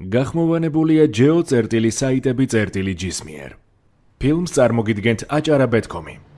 გახმოვანებულია ჯეო წერტილი საიტები წერტილი ჯისმიერ. ფილმს წარმოგიდგენთ აჭარა.com-ი. ჯანდაბა.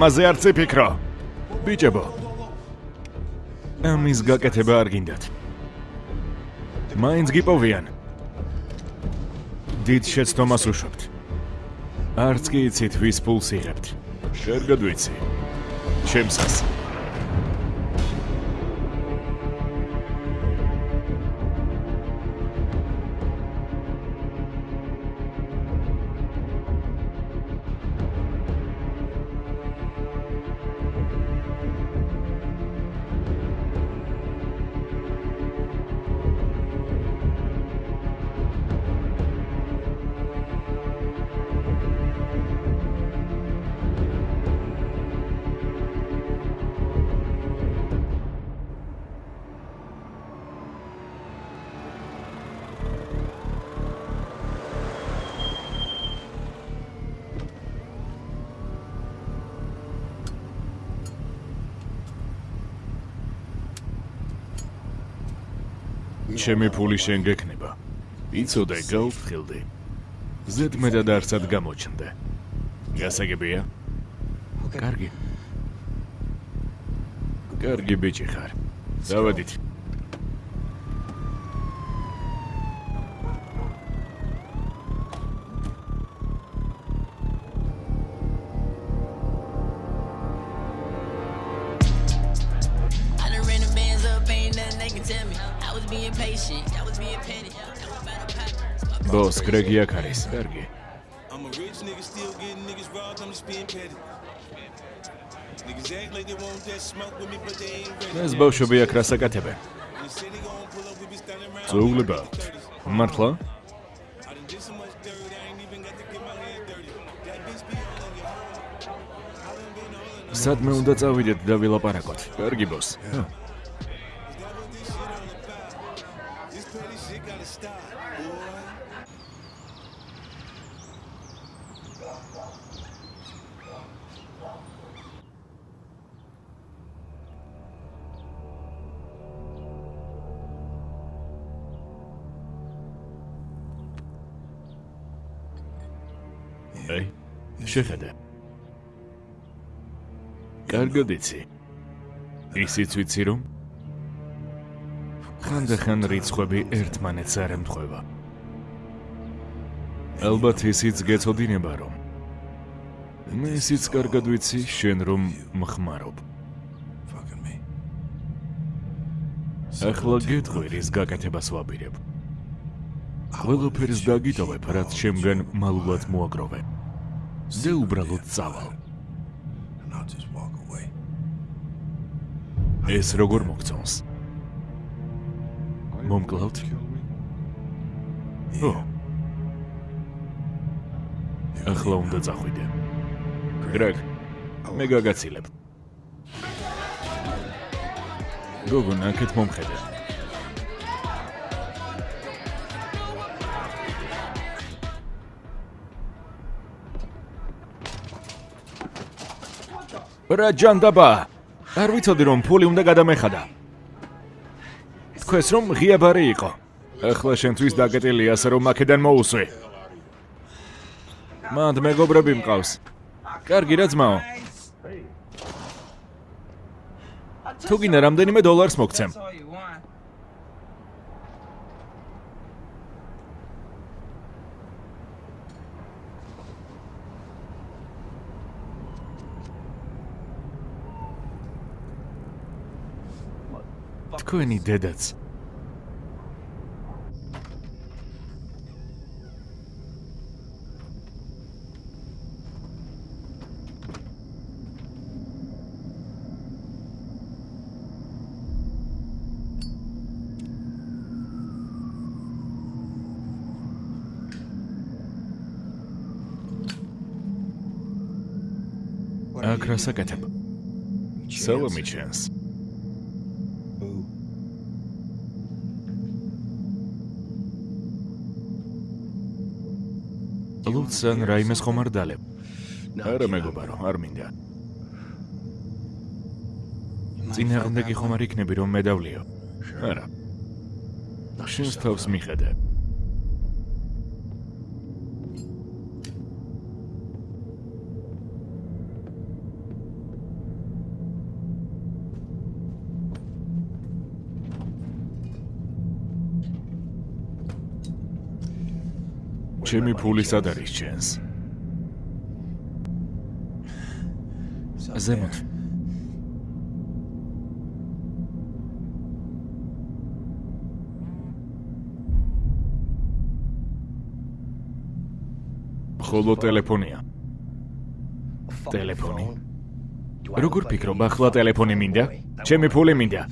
ამაზე არ წიფიქრო. ბიჭებო. ამის გაკეთება არ გინდათ. მაინც გიპოვიან. დიდ შეცდომას უშვებთ. არც კი იცით ვის ფულს იღებთ. შენ გადვიცი. ჩემსას. ჩემი ფული შენ გექნება. იცოდე, გავფრთხილდი. ზედმეტად არცად გამოჩნდე. გასაგებია? კარგი. კარგი ბიჭი ხარ. დავედით. კრეგი აქ არის. კარგი. I'm a rich nigga still getting niggas robbed, I'm just being petty. Niggas act like they want that smoke with me, but they ain't ready. ეს ბავშვები აქ რას აკეთებენ? When they say they gon' pull up, we be შეხედე. კარგად იცი. ისიც ვიცი რომ ხანდახან რიცხვები ერთმანეთს არ ემთხვევა. ალბათ ისიც გეცოდინება რომ მე ისიც კარგად ვიცი შენ რომ მხმარობ. ახლა გეტყვი რის გაკეთებას ვაპირებ. ყველაფერს დაგიტოვებ, რაც შემგან მალულად მოაგროვე. ზე უბრალოდ წავალ. Ეს როგორ მოგწონს? მომკლავთ? ო. ახლა უნდა წახვიდე. გრეგ, მე გაგაცილებ. გოგო, ნაკეთ მომხედე. რა ჯანდაბა? არ ვიცოდი რომ ფული უნდა გადამეხადა. თქვენს რომ ღია ბარი იყო. ახლა შენთვის დაკეტილი ასე რომ აქედან მოусვი. მანდ მეგობრები მყავს. კარგი რა ძმაო. თუ გინდა რამდენიმე დოლარს მოგცემ. თქვენი დედაც. აქ რა საკეთებ? სალამი ლუცან რაიმეს ხომ არ დალებ? არა მეგობარო, არ მინდა. წინააღმდეგი ხომ არ იქნები რომ მედავლიო? არა. შენს თავს მიხედე. ჩემი ფული სად არის ჩენს? ზემოთ. ხოლო ტელეფონია. ტელეფონი. როგორ ფიქრობ, ახლა ტელეფონი მინდა? ჩემი ფული მინდა.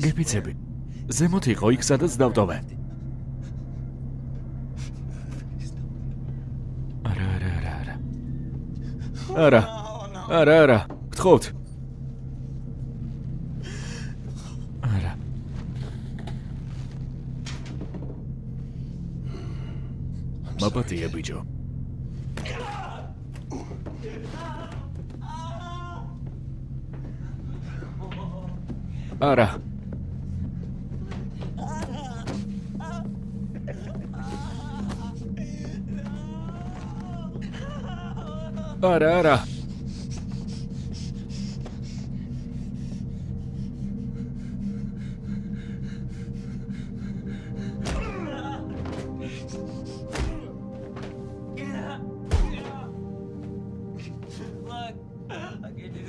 გეფიცები. ზემოთ იყო იქ სადაც დავტოვე. არა, არა, არა, არა. არა. არა, არა. გთხოვთ. არა. მაპატია ბიჭო. არა. არა, არა.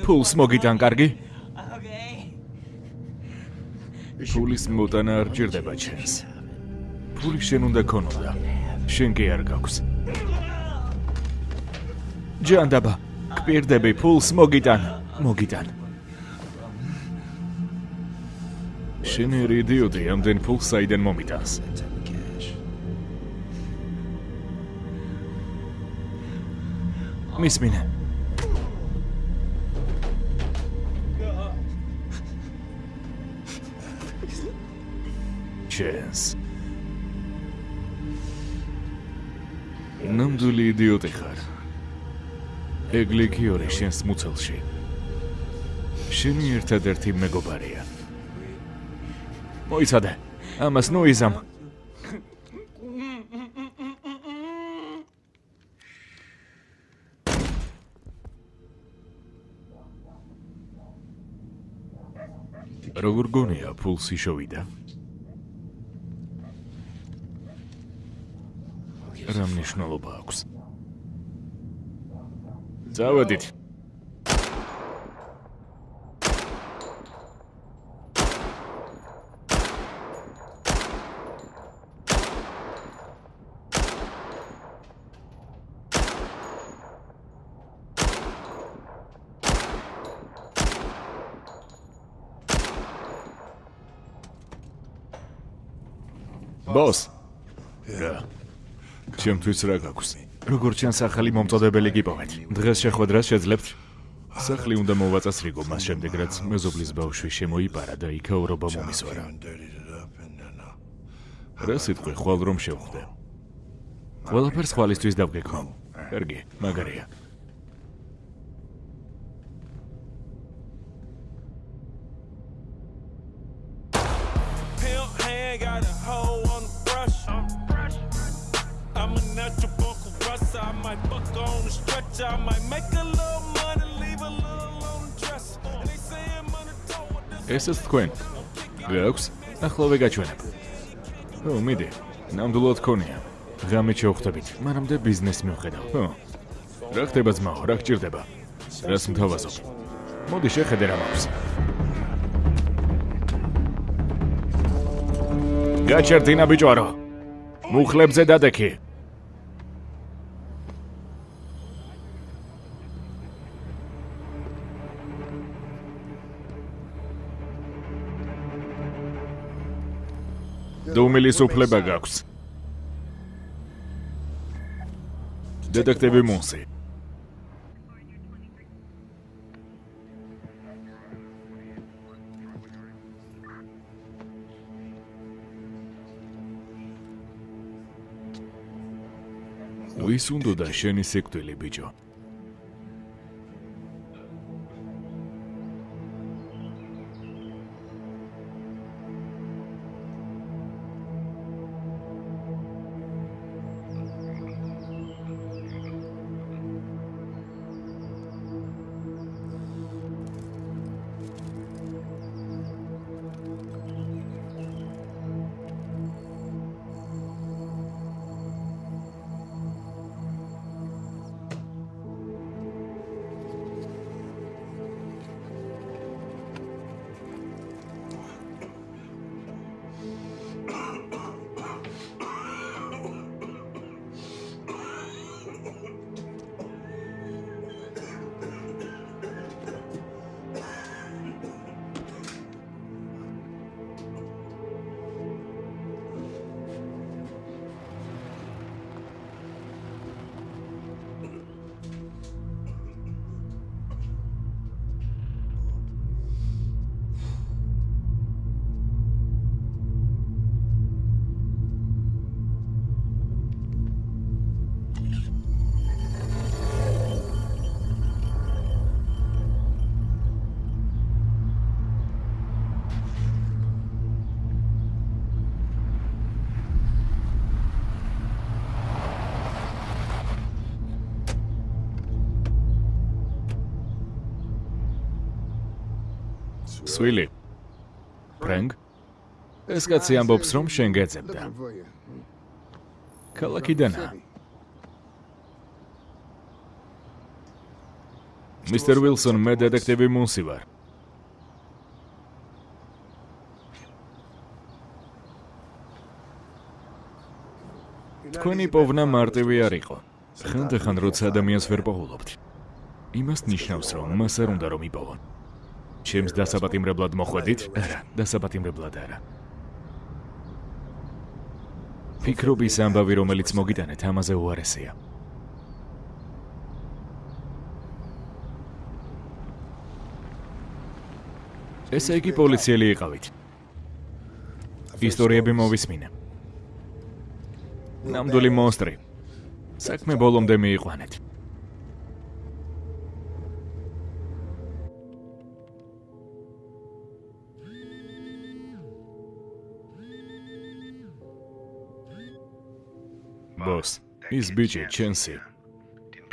Ფულს მოგიტან კარგი? ფულის მოტანა არ ჭირდება ჩემს. ფული შენ უნდა ქონოდა. შენ კი არ გაქვს. ჯანდაბა, გპირდები ფულს მოგიტან, მოგიტან. შენ ერი იდიოტი, ამდენ ფულს საიდან მომიტანს? მისმინე. ჩენს. ნამდვილი იდიოტი ხარ. ეგლიქიორი შენს მუცელში. შენი ერთადერთი მეგობარია. მოიცადე. ამას ნუიზამ. როგორ გონია ფულსი შოვიდა? რა მნიშვნელობა აქვს? Заводить. Босс. Да. Чем твой срака, акусный? როგორც ჩანს ახალი მომწოდებელი გიპოვეთ. დღეს შეხვედრას შეძლებთ. სახლი უნდა მოვაწასრიგო მას შემდეგ რაც მეზობლის ბავშვი შემოიპარა და იქაურობა მომისვარა. Რა სიტყვი ხვალ რომ შევხვდე. ყველაფერს ხვალისთვის დავგეკმო. კარგი, მაგარია. ესეც თქვენ. გაქვს? ახლავე გაჩვენებ. ო, მიდი. ნამდვილად ქონია. ღამით შევხვდებით. მანამდე ბიზნეს მივხედავ. ხო. რა ხდება ძმაო? რა გჭირდება? რას მთავაზობ? მოდი შეხედე რა მაქვს. გაჩერდინა ბიჭვარო. მუხლებზე დადექი. დუმილის უფლება გაქვს. დეტექტივი მონსი. ვის უნდა და შენი სიკვდილი ბიჭო? სვილი. ფრენკ? ეს კაცი ამბობს, რომ შენ გეძებდა. ქალაქიდანა. მისტერ ვილსონ, მე დეტექტივი მუნსი ვარ. თქვენი პოვნა მარტივი არ იყო. ხანდახან როცა ადამიანს ვერ პოულობთ. იმას ნიშნავს, რომ მას არ უნდა რომ იპოვონ. ჩემს დასაპატიმრებლად მოხვედით? არა, დასაპატიმრებლად არა. ფიქრობის ამბავი, რომელიც მოგიტანეთ, ამაზე უარესია. ესე იგი პოლიციელი იყავით. ისტორიები მოვისმინე. ნამდვილი მონსტრი. საქმე ბოლომდე მიიყვანეთ. ბოს, ის ბიჭი ჩენსი.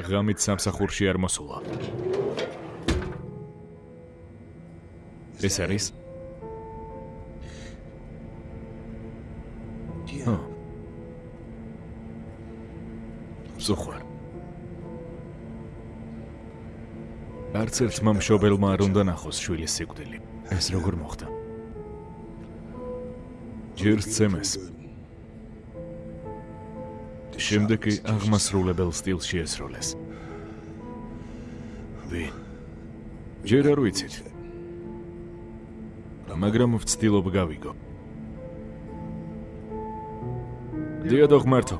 ღამით სამსახურში არ მოსულა. ეს არის? ო. ზუხარ. არც ერთმა მშობელმა არ უნდა ნახოს შვილის სიკვდილი. ეს როგორ მოხდა? ჯერ სცემეს. შემდეგ კი აღმასრულებელ სტილს შეესროლეს. ვინ? ჯერ არ ვიცით. მაგრამ ვცდილობ გავიგო. დიადო ღმერთო,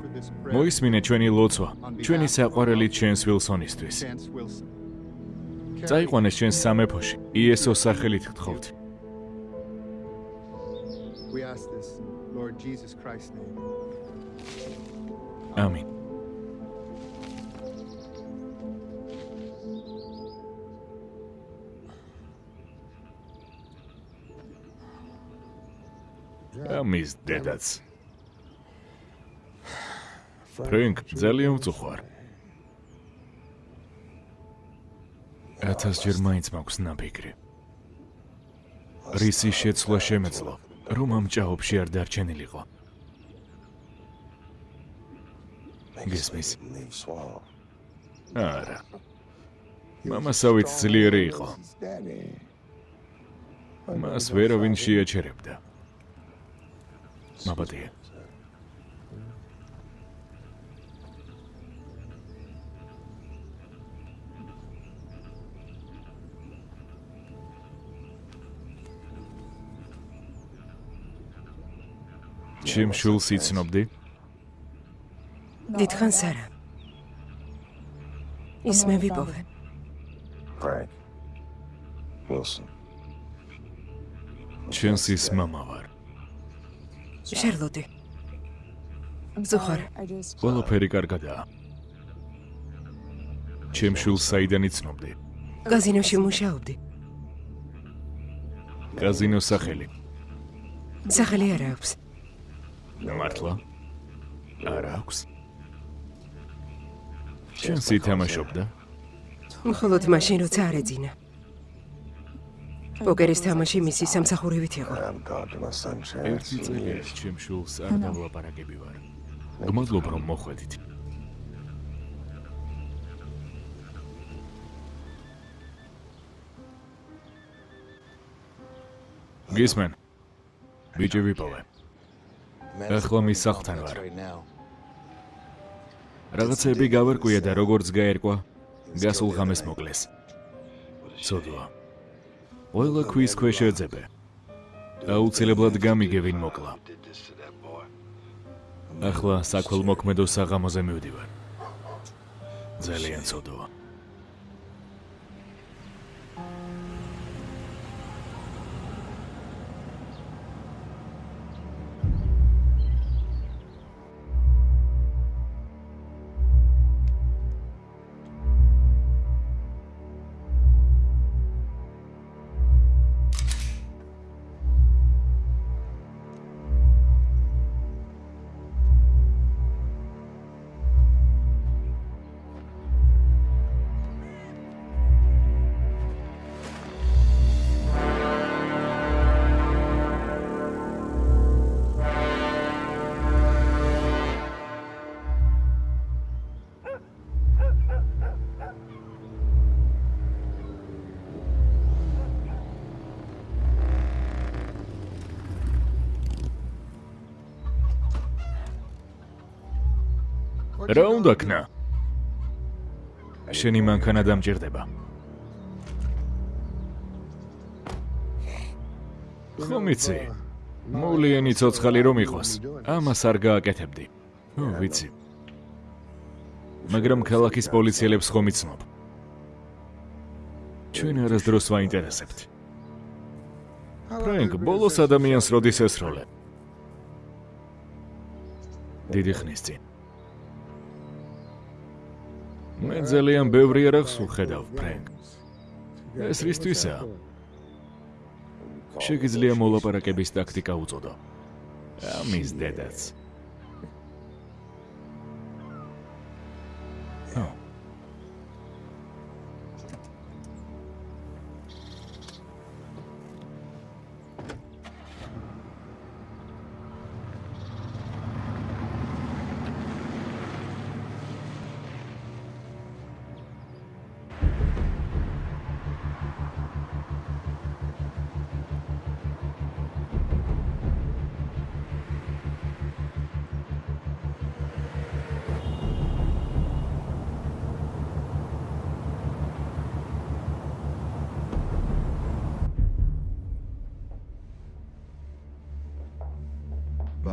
მოისმინე ჩვენი ლოცვა, ჩვენი საყვარელი ჩენს ვილსონისთვის. წაიყვანეს ჩვენს სამეფოში, იესოს სახელით გთხოვთ. We ask this, in Lord Jesus Christ's name. ამინ. ამის დედაც. ფრენკ, ძალიან უწუხარ. ათასჯერ მაინც მაქვს ნაბიგრი. რისი შეცვლა შემეძლო, რომ ამ ჭაობში არ დარჩენილიყო. გესმის? არა. მამასავით ძლიერი იყო. მას ვერავინ შეაჩერებდა. მაბადია. ჩემ შულს იცნობდი? დიდხანს არა. ის მე ვიპოვე. Frank. Wilson. ჩვენს ის мама ვარ. შერლოტი. ზუხარ, ყველაფერი კარგადაა. ჩემ შულს საიდან იცნობდი? გაზინოში მუშაობდი. კაზინოს სახელი. სახელი არა აქვს. მართლა? არ აქვს. ჩვენს ითამაშობდა? მხოლოდ მაშინ როცა არ ეძინა. პოკერის თამაში მისი სამსახურებით იყო. Ერთი წელი არის ჩემ შულს არ დავლაპარაკები ვარ. გმადლობ რომ მოხვედით. გისმენ. ბიჭი ვიპოვე. ახლა მის სახლთან ვარ. რაღაცები გავარკვია და როგორც გაერკვა, გასულ ღამეს მოკლეს. ცოდვა. ყველა ქვის ქვეშ ეძებე. აუცილებლად გამიგე ვინ მოკლა. ახლა საქველმოქმედო საღამოზე მივდივარ. ძალიან ცოდვა. რა უნდა ქნა? შენი მანქანა დამჭირდება. ხომ იცი? მოვლიანი ცოცხალი რომ იყოს, ამას არ გააკეთებდი. ვიცი. მაგრამ ქალაქის პოლიციელებს ხომ იცნობ? ჩვენ არასდროს ვაინტერესებთ. ფრენკ, ბოლოს ადამიანს როდის ესროლე? დიდი ხნის წინ. მე ძალიან ბევრი არახს ვხედავ, ფრენკ. ეს რისთვისაა? შეგიძლია მოლაპარაკების ტაქტიკა უწოდო. ამის დედაც.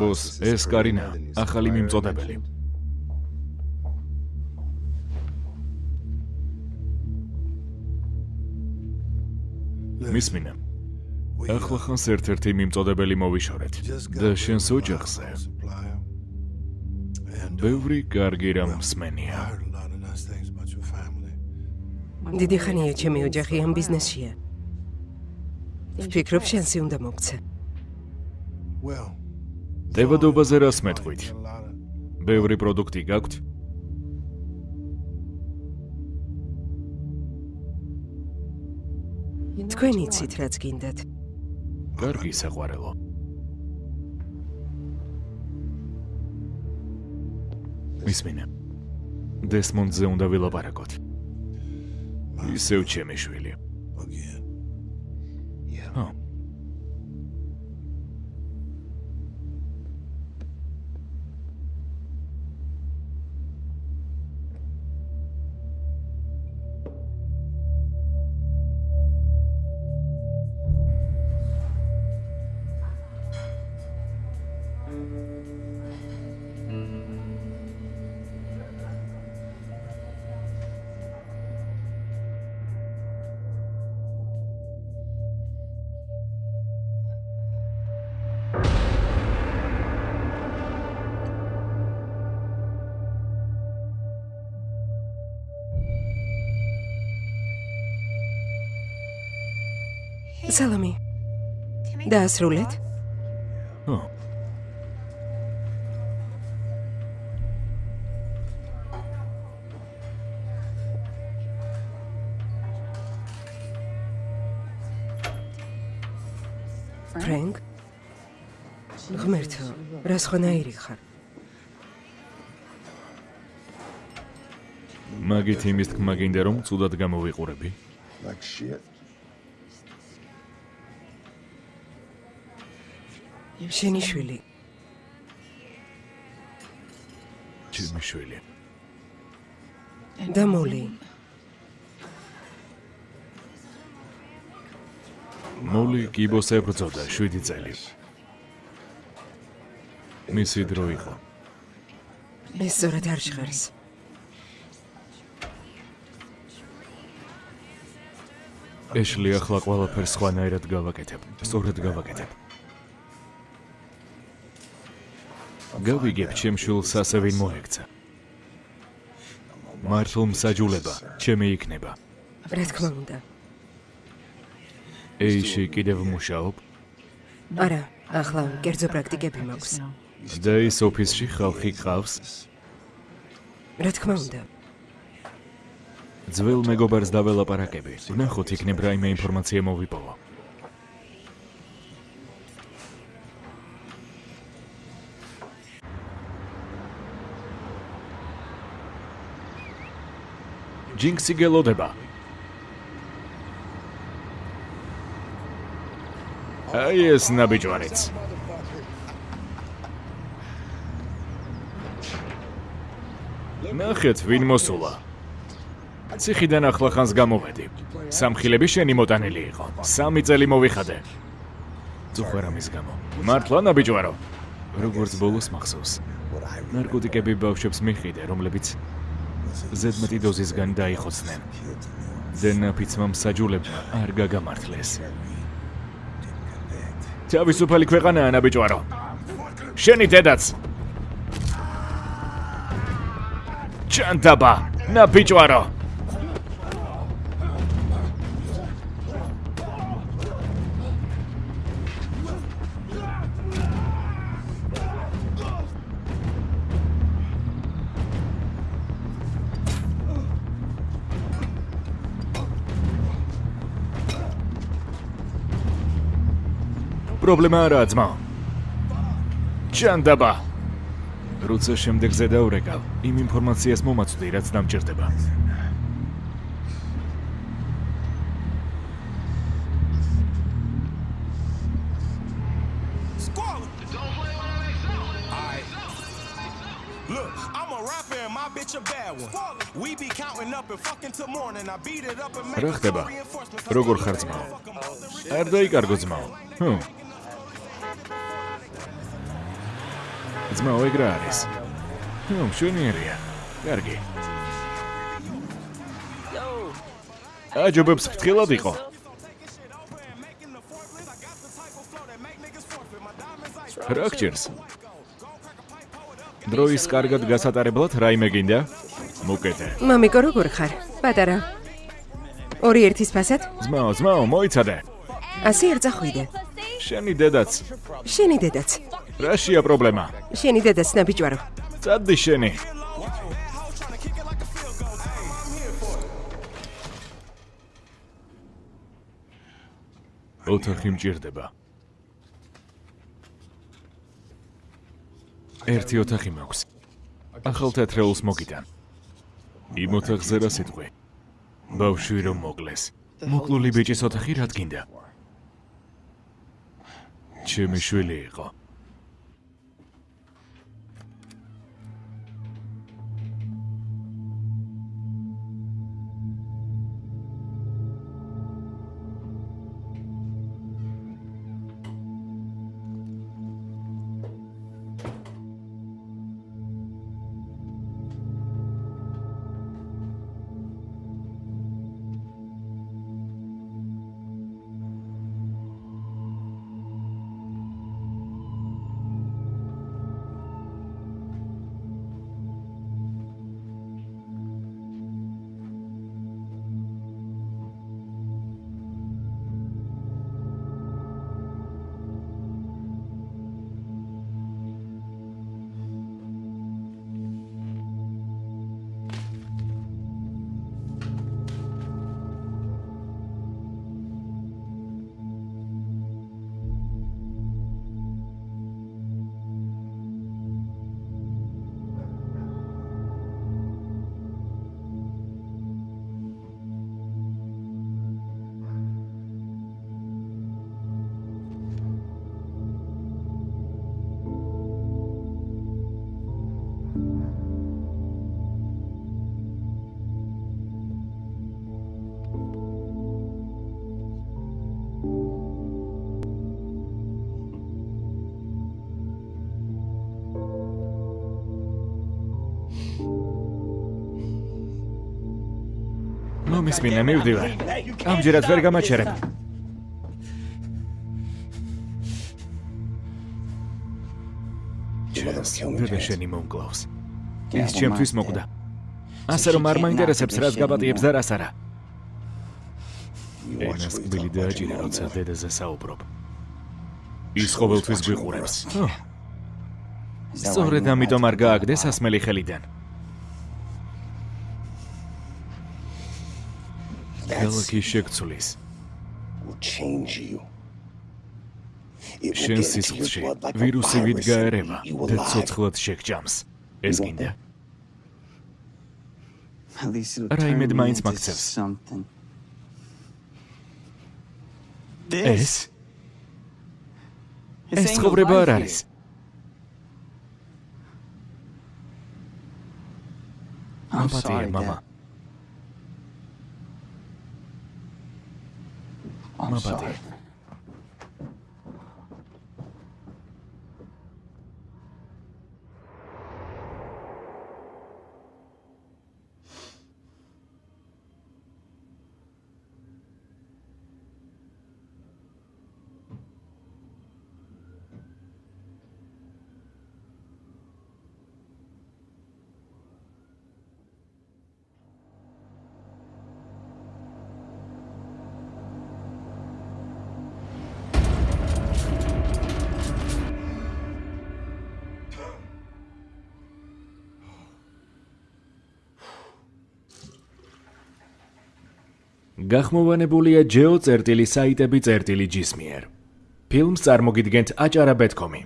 ბოს, ეს კარინა, ახალი მიმწოდებელი. მისმინა. ახლა ხანს ერთ-ერთი მიმწოდებელი მოვიშორეთ და შენს ოჯახზე ბევრი კარგი რამ მსმენია. დიდი ხანია ჩემი ოჯახი ამ ბიზნესშია. ვფიქრობ შენსი უნდა მოგცე. დებადობაზე რას მეტყვით? ბევრი პროდუქტი გაქვთ? თქვენ იცით რაც გინდათ. კარგი საყვარელო. მისმინა. დესმონდზე უნდა ვილაპარაკოთ. ისევ ჩემი შვილი. ო. დაასრულეთ? ო. ფრენკ? ღმერთო, რა სხვანაირი ხარ? მაგით იმის თქმა გინდა რომ ცუდად გამოვიყურები? Like shit. შენი შვილი. ჩემი შვილი. და მოლი. მოლი კიბოს ებრძოდა 7 წელი. მისი დრო იყო. ეს სწორად არ ჟღერს. ეშლი ახლა ყველაფერს სხვანაირად გავაკეთებ. სწორად გავაკეთებ. გავიგებ ჩემ შულს ასე ვინ მოექცა. მართლ მსაჯულება ჩემი იქნება. რა თქმა უნდა. ეიში კიდევ მუშაობ არა, ახლა კერძო პრაქტიკები მაქვს. და ის ოფისში ხალხი ყავს. რა თქმა უნდა. ძველ მეგობარს დაველაპარაკები. ნახოთ იქნებ რაიმე ინფორმაცია მოვიპოვო. ჯინქსი გელოდება. აი ეს ნაბიჯვარიც. ნახეთ ვინ მოსულა. ციხიდან ახლა ხანს გამოვედი. სამხილები შენი მოტანილი იყო. სამი წელი მოვიხადე. ძუხერამის გამო. მართლა ნაბიჯვარო. როგორც ბოლოს მახსოვს. ნარკოტიკები ბავშვებს მიხიდე, რომლებიც ზედმეტი დოზისგან დაიხოცნენ. დენაფიცმა მსაჯულებმა არ გაგამართლეს. თავისუფალი ქვეყანაა ნაბიჯვარო. შენი დედაც. ჩანტაბა, ნაბიჯვარო. პრობლემა არაა ძმა. ჩანდაბა. როცა შემდეგზე დავრეკავ, იმ ინფორმაციას მომაცვდი, რაც დამჭირდება. Რა ხდება? როგორ ხარ ძმაო? არ დაიკარგო ძმაო. ჰმ. ძმაო, ეგ რა არის? ნუ, მშვენიერია. კარგი. აჯობებს ფრთხილად იყო. რა გჭირს? დროის კარგად გასატარებლად რაიმე გინდა? მოკეთე. მამიკო როგორ ხარ? პატარა. ორი ერთის ფასად? ძმაო, ძმაო, მოიცადე. ასე არ წახვიდე. შენი დედაც. შენი დედაც. რაშია პრობლემა? შენი დედაც ნაბიჯვარო. წადი შენი. ოთახი მჭირდება. ერთი ოთახი მაქვს. ახალ თეთრეულს მოგიტან. იმ ოთახზე რა სიტყვი? ბავშვი რომ მოკლეს. მოკლული ბიჭის ოთახი რა თქინდა? ჩემი შვილი იყო. მომისმინე, მივდივარ. ამჯერად ვერ გამაჩერებ. დედა შენი მომკლავს. ის ჩემთვის მოკვდა. ასე რომ არ მაინტერესებს რას გაბატიებს და რას არა. ენას კბილი დააჭირე, როცა დედაზე საუბრობ. ის ყოველთვის გვიყურებს. სწორედ ამიტომ არ გააგდეს ასმელი ხელიდან. ქალაქი შეგცვლის. will change you. შენ სისხლში ვირუსი ვიდგაერება და ცოცხლად შეგჭამს. ეს გინდა? რაიმედ მაინც მაგცევს. ეს? ეს ცხოვრება არ არის. I'm Nobody. sorry. გახმოვანებულია ჯეო წერტილი საიტები წერტილი ჯისმიერ. ფილმს წარმოგიდგენთ აჭარა ბეთკომი.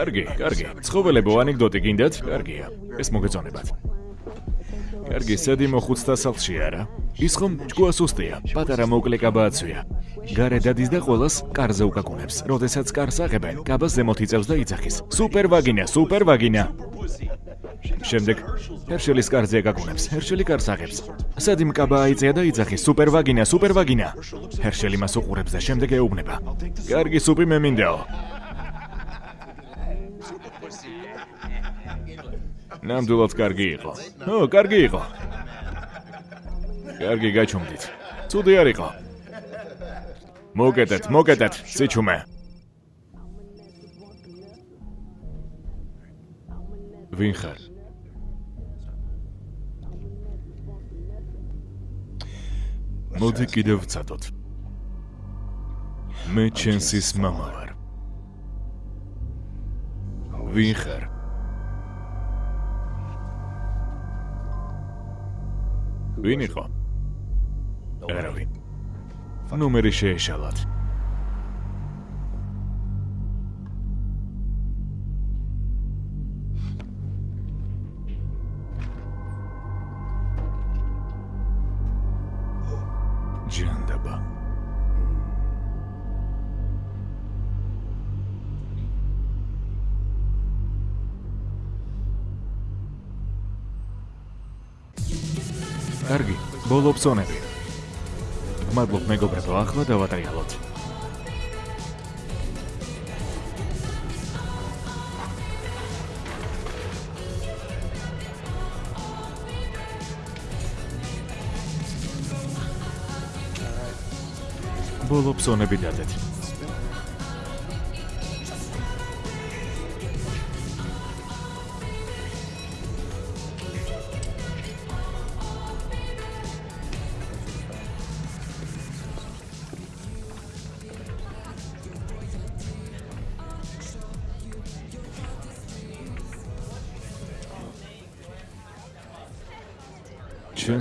კარგი, კარგი. ცხოველებო ანეკდოტი გინდათ? კარგია. ეს მოგეწონებათ. კარგი, სადი მოხუცთა სახლში არა? ის ხომ ჭკუა სუსტია, პატარა მოკლე კაბა აცვია. გარე დადის და ყოველს კარზე უკაკუნებს. როდესაც კარს აღებენ, კაბას ზემოთ იწევს და იძახის. სუპერ ვაგინა, სუპერ ვაგინა. შემდეგ ჰერშელის კარზე აკაკუნებს. ჰერშელი კარს აღებს. სადი მკაბა აიწია და იძახის. სუპერ ვაგინა, სუპერ ვაგინა. ჰერშელი მას უყურებს და შემდეგ ეუბნება. კარგი სუპი მე მინდაო. ნამდვილად კარგი იყო. ო, კარგი იყო. კარგი გაჩუმდით. ცუდი არ იყო. მოგედეთ, მოგედეთ, სიჩუმე. ვინ ხარ? მოდი კიდევ ვცადოთ. მე ჩენსის მამა ვარ. ვინ ხარ? ვინ იყო? არავინ. ნომერი შეეშალათ. ბოლო ოფსონები. მადლობ მეგობრებო, ახლა დავატრიალოთ. ბოლო ოფსონები დადეთ.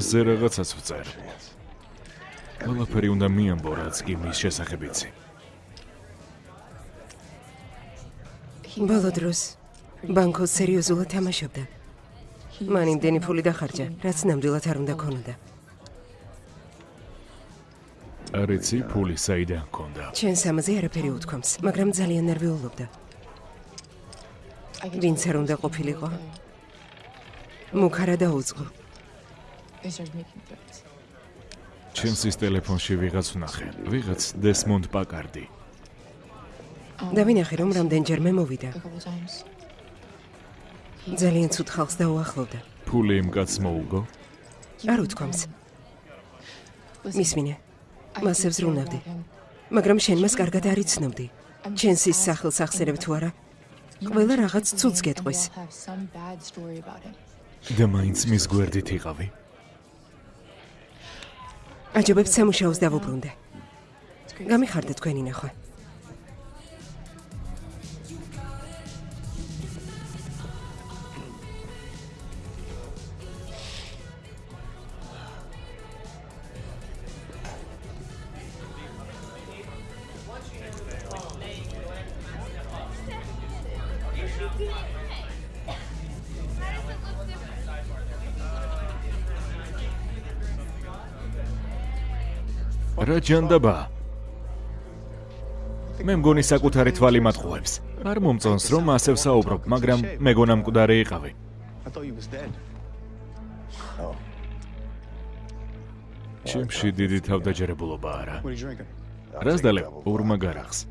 ჩვენზე რაღაცას ვწერ. ყველაფერი უნდა მიამბო, რაც კი მის შესახებ იცი. ბოლო დროს ბანკო სერიოზულად თამაშობდა. მან იმდენი ფული დახარჯა, რაც ნამდვილად არ უნდა ქონოდა. არ იცი ფული საიდან ჰქონდა. ჩვენს ამაზე არაფერი უთქვამს, მაგრამ ძალიან ნერვიულობდა. ვინც არ უნდა ყოფილიყო? მუქარა დაუძღო. ჩემსის ტელეფონში ვიღაც ვნახე. ვიღაც დესმონდ პაკარდი. და ვინახე რომ რამდენჯერმე მოვიდა. ძალიან ცუდ ხალხს დაუახლოვდა. ფული იმ კაცს მოუგო? არ უთქვამს. მისმინე. მას ევზრუნავდი. მაგრამ შენ მას კარგად არ იცნობდი. ჩენს ის სახელს ახსენებ თუ არა? ყველა რაღაც ცუდს გეტყვის. და მაინც მის გვერდით იყავი. აჯობებს სამუშაოს დავუბრუნდე. გამიხარდა თქვენი ნახვა. რა ჯანდაბა? მე მგონი საკუთარი თვალი მატყუებს. არ მომწონს რომ ასე ვსაუბრობ, მაგრამ მეგონა მკვდარი იყავი. Dead. ჩემში დიდი თავდაჯერებულობა არა. Რას დალევ ურმა გარახს?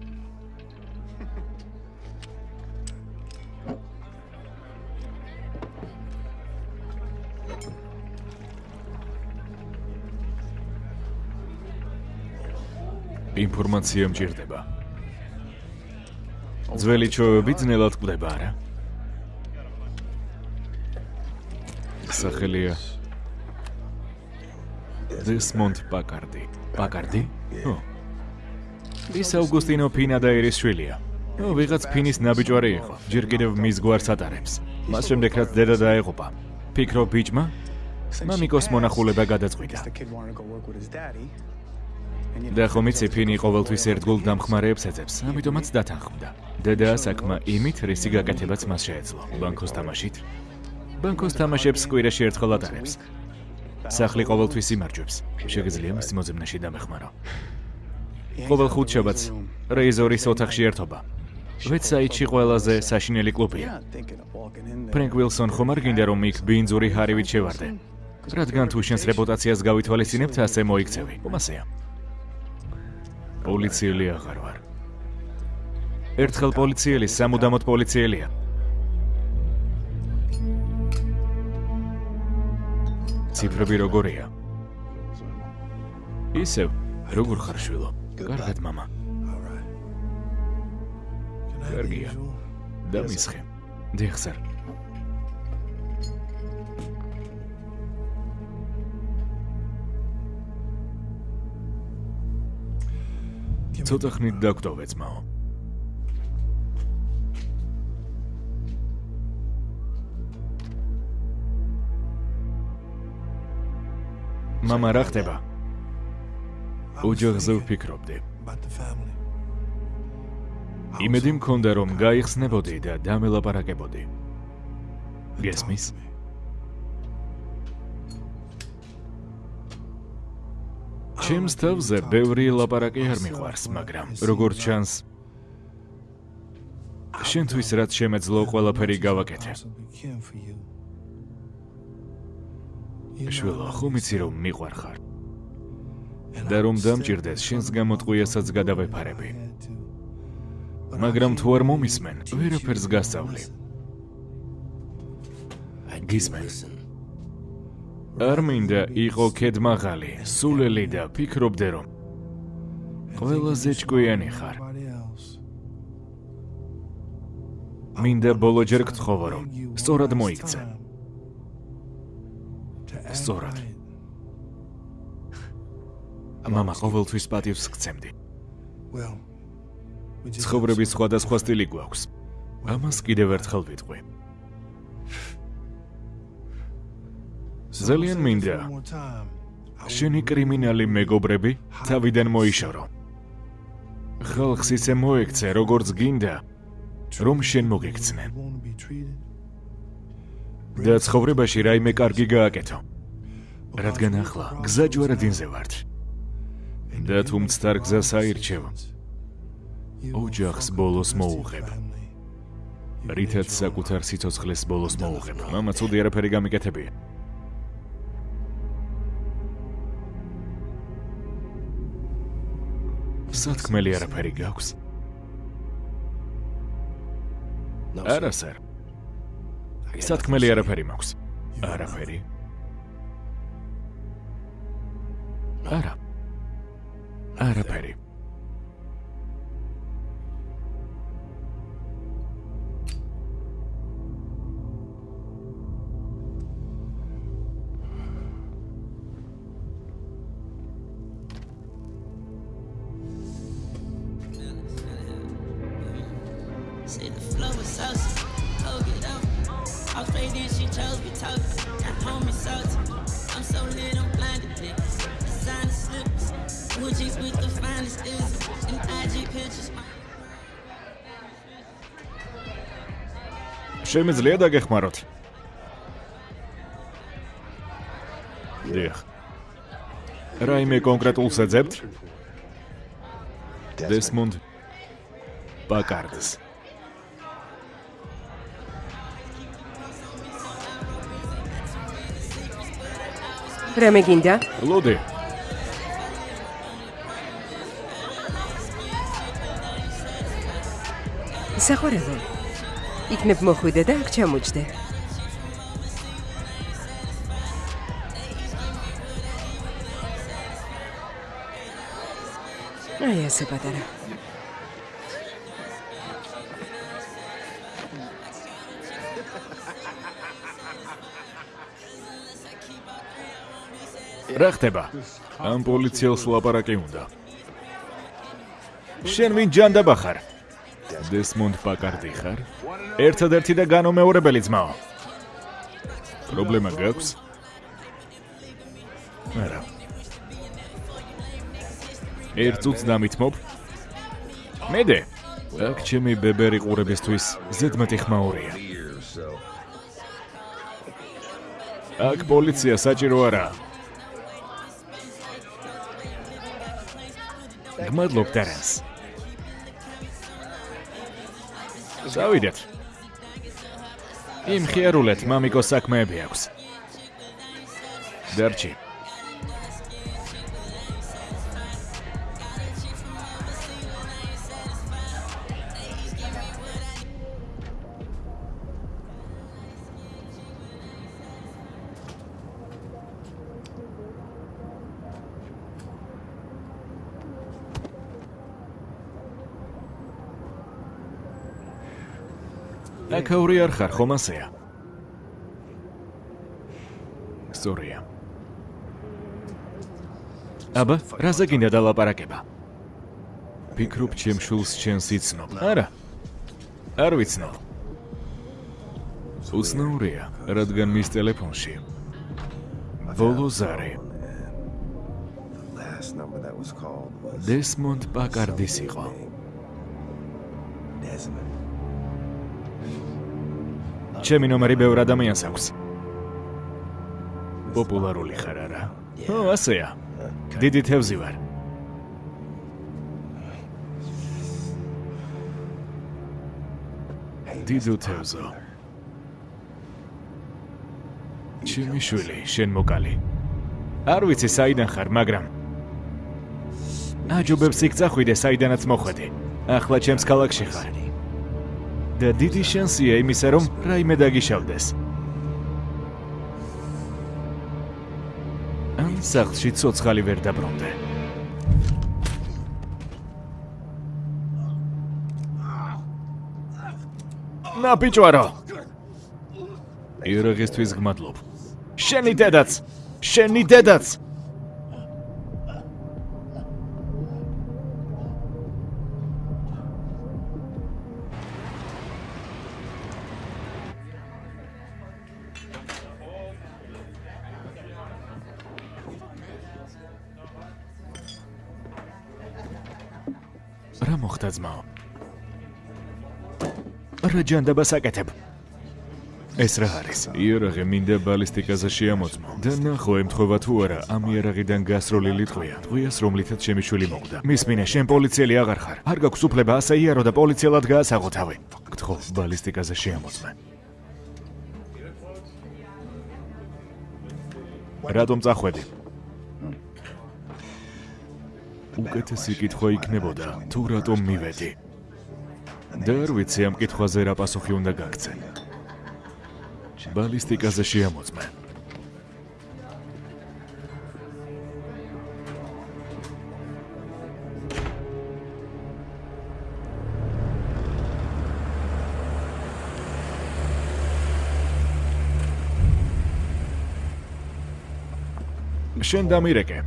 ინფორმაცია მჭირდება. ძველი ჩოები ძნელად კვდება არა? სახელია დესმონდ პაკარდი. პაკარდი? ო. ის აუგუსტინო ფინა და ერის შვილია. ო, ვიღაც ფინის ნაბიჯვარი იყო. ჯერ კიდევ მის გვარს ატარებს. მას შემდეგ რაც დედა დაეღუპა. ფიქრო ბიჭმა მამიკოს მონახულება გადაწყვიტა. და ხომ იცი ფინი ყოველთვის ერთგულ დამხმარეებს ეძებს, ამიტომაც დათანხმდა. დედა საკმა იმით, რისი გაკეთებაც მას შეეძლო. ბანკოს თამაშით. ბანკოს თამაშებს კვირაში ერთხელ ატარებს. სახლი ყოველთვის იმარჯვებს. შეგიძლია მის მოძებნაში დამეხმარო. ყოველ ხუთშაბათს რეიზორის ოთახში ერთობა. ვეცაიტში ყველაზე საშინელი კლუბია. ფრენკ ვილსონ ხომ არ გინდა რომ იქ ბინძური ჰარივით შევარდე? რადგან თუ შენს რეპუტაციას გავითვალისწინებთ, ასე მოიქცევი. უმასეა. პოლიციელი აღარ ვარ. ერთხელ პოლიციელი სამუდამოდ პოლიციელია. ციფრები როგორია? ისევ, როგორ ხარ შვილო? კარგად, мама. კარგია. დამისხე. დიხსარ. ცოტა ხნით დაგვდოვე ძმაო. მამა რა ხდება? ოჯახზე ვფიქრობდი. იმედი მქონდა რომ გაიხსნებოდი და დამელაპარაკებოდი. გესმის? ჩემს თავზე ბევრი ლაპარაკი არ მიყვარს, მაგრამ როგორც ჩანს შენთვის რაც შემეძლო ყველაფერი გავაკეთე. შვილო, ხომ იცი რომ მიყვარხარ? და რომ დამჭირდეს შენს გამოწყვიასაც გადავეფარები. მაგრამ თუ არ მომისმენ, ვერაფერს გასწავლი. გისმენს. არ მინდა იყო ქედმაღალი, სულელი და ფიქრობდე რომ ყველაზე ჭკვიანი ხარ. მინდა ბოლო ჯერ გთხოვო რომ სწორად მოიქცე. სწორად. мама ყოველთვის პატივს გცემდი. ცხოვრების სხვადასხვა სტილი გვაქვს. ამას კიდევ ერთხელ ვიტყვი. ძალიან მინდა შენი კრიმინალი მეგობრები თავიდან მოიშორო. ხალხს ისე მოექცე, როგორც გინდა, რომ შენ მოგექცნენ. და ცხოვრებაში რაიმე კარგი გააკეთო. რადგან ახლა გზა ჯვარედინზე ვართ. და თუ მცდარ გზას აირჩევ, ოჯახს ბოლოს მოუღებ. რითაც საკუთარ სიცოცხლეს ბოლოს მოუღებ. მამა ცუდი არაფერი გამიკეთებია. სათქმელი არაფერი გაქვს? არა, სერ. სათქმელი არაფერი მაქვს. არაფერი. არა. არაფერი. შემიძლია დაგეხმაროთ? დიახ. რაიმე კონკრეტულს ეძებთ? დესმონდ პაკარდს. რამე გინდა? ლოდი, საყვარელო. იქნებ მოხვიდე და აქ ჩამოჯდე. აი ასე პატარა. რა ხდება? ამ პოლიციელს ლაპარაკი უნდა. შენ ვინ ჯანდაბა ხარ? დესმონდ პაკარდი ხარ? ერთადერთი და განუმეორებელი ძმაო. პრობლემა გაქვს? არა. ერთ წუთს დამითმობ. მედე. აქ ჩემი ბებერი ყურებისთვის ზედმეტი ხმაურია. აქ პოლიცია საჭირო არაა. გმადლობთ არანს. წავიდეთ. იმ ხიარულეთ მამიკოს საქმეები აქვს. დარჩი. აკაური არ ხარ ხომ ასეა? სწორია. აბა, რაზე გინდა დალაპარაკება? ფიქრობ ჩემ შულს ჩემს იცნობ. არა. არ ვიცნობ. უცნაურია, რადგან მის ტელეფონში ბოლო ზარი დესმონდ პაკარდის იყო. Desmond. ჩემი ნომერი ბევრ ადამიანს აქვს. პოპულარული ხარ არა? ო, ასეა. დიდი თევზი ვარ. დიდო თევზო. ჩემი შვილი, შენ მოკალი. არ ვიცი საიდან ხარ, მაგრამ აჯობებს იქ წახვიდე საიდანაც მოხვედი. ახლა ჩემს ქალაქში ხარ. და დიდი შანსია იმისა, რომ რაიმე დაგიშავდეს. ან სახლში ცოცხალი ვერ დაბრუნდე. ნა ბიჭვარო. ირაღისთვის გმადლობ. შენი დედაც, შენი დედაც. რა ჯანდაბას აკეთებ? ეს რა არის? იარაღი მინდა ბალისტიკაზე შეამოწმო. და ნახო ემთხვევა თუ არა ამ იარაღიდან გასროლილი ტყვია. ტყვიას რომლითაც ჩემი შვილი მოკვდა. მისმინე, შენ პოლიციელი აღარ ხარ. არ გაქვს უფლება ასე იარო და პოლიციელად გაასაღო თავი. გთხოვ, ბალისტიკაზე შეამოწმე. რატომ წახვედი? უკეთესი კითხვა იქნებოდა, თუ რატომ მივედი. და არ ვიცი ამ კითხვაზე რა პასუხი უნდა გაგცე. ბალისტიკაზე შეამოწმე. შენ დამირეკე.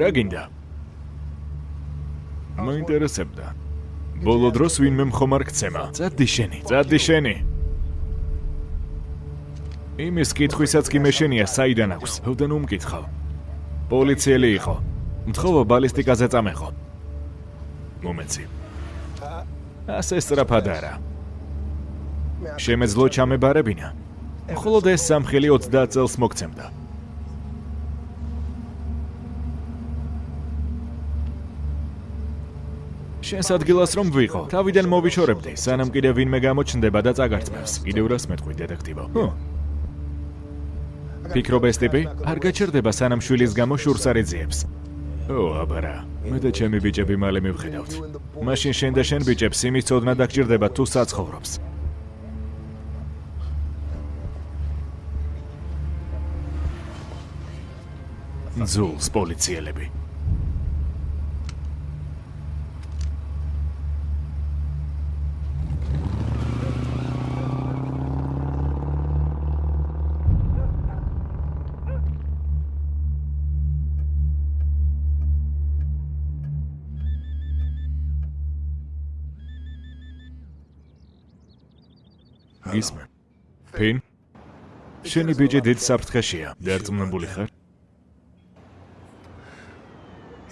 რა გინდა? მაინტერესებდა. ბოლო დროს ვინმე მხომარ გცემა. წადი შენი, წადი შენი. იმის კითხვისაც კი მეშენია საიდან აქვს. ოდენ უმკითხავ. პოლიციელი იყო. მთხოვა ბალისტიკაზე წამეხო. მომეცი. ასე სწრაფად არა. შემეძლო ჩამებარებინა. მხოლოდ ეს სამხელი 30 წელს მოგცემდა. შენს ადგილას რომ ვიყო, თავიდან მოვიჩორებდი, სანამ კიდე ვინმე გამოჩნდება და წაგარწმევს. კიდევ რას მეტყვი, დეტექტივო? ჰო. ფიქრობ ეს ტიპი არ გაჩერდება სანამ შვილის გამო შურს არ ეძიებს. ო, აბარა, მე და ჩემი ბიჭები მალე მივხედავთ. მაშინ შენ და შენ ბიჭებს იმის წოდნა დაგჭირდება თუ საცხოვრობს. ზულს პოლიციელები. გისმენ. ფინ? შენი ბიჭი დიდ საფრთხეშია. დარწმუნებული ხარ?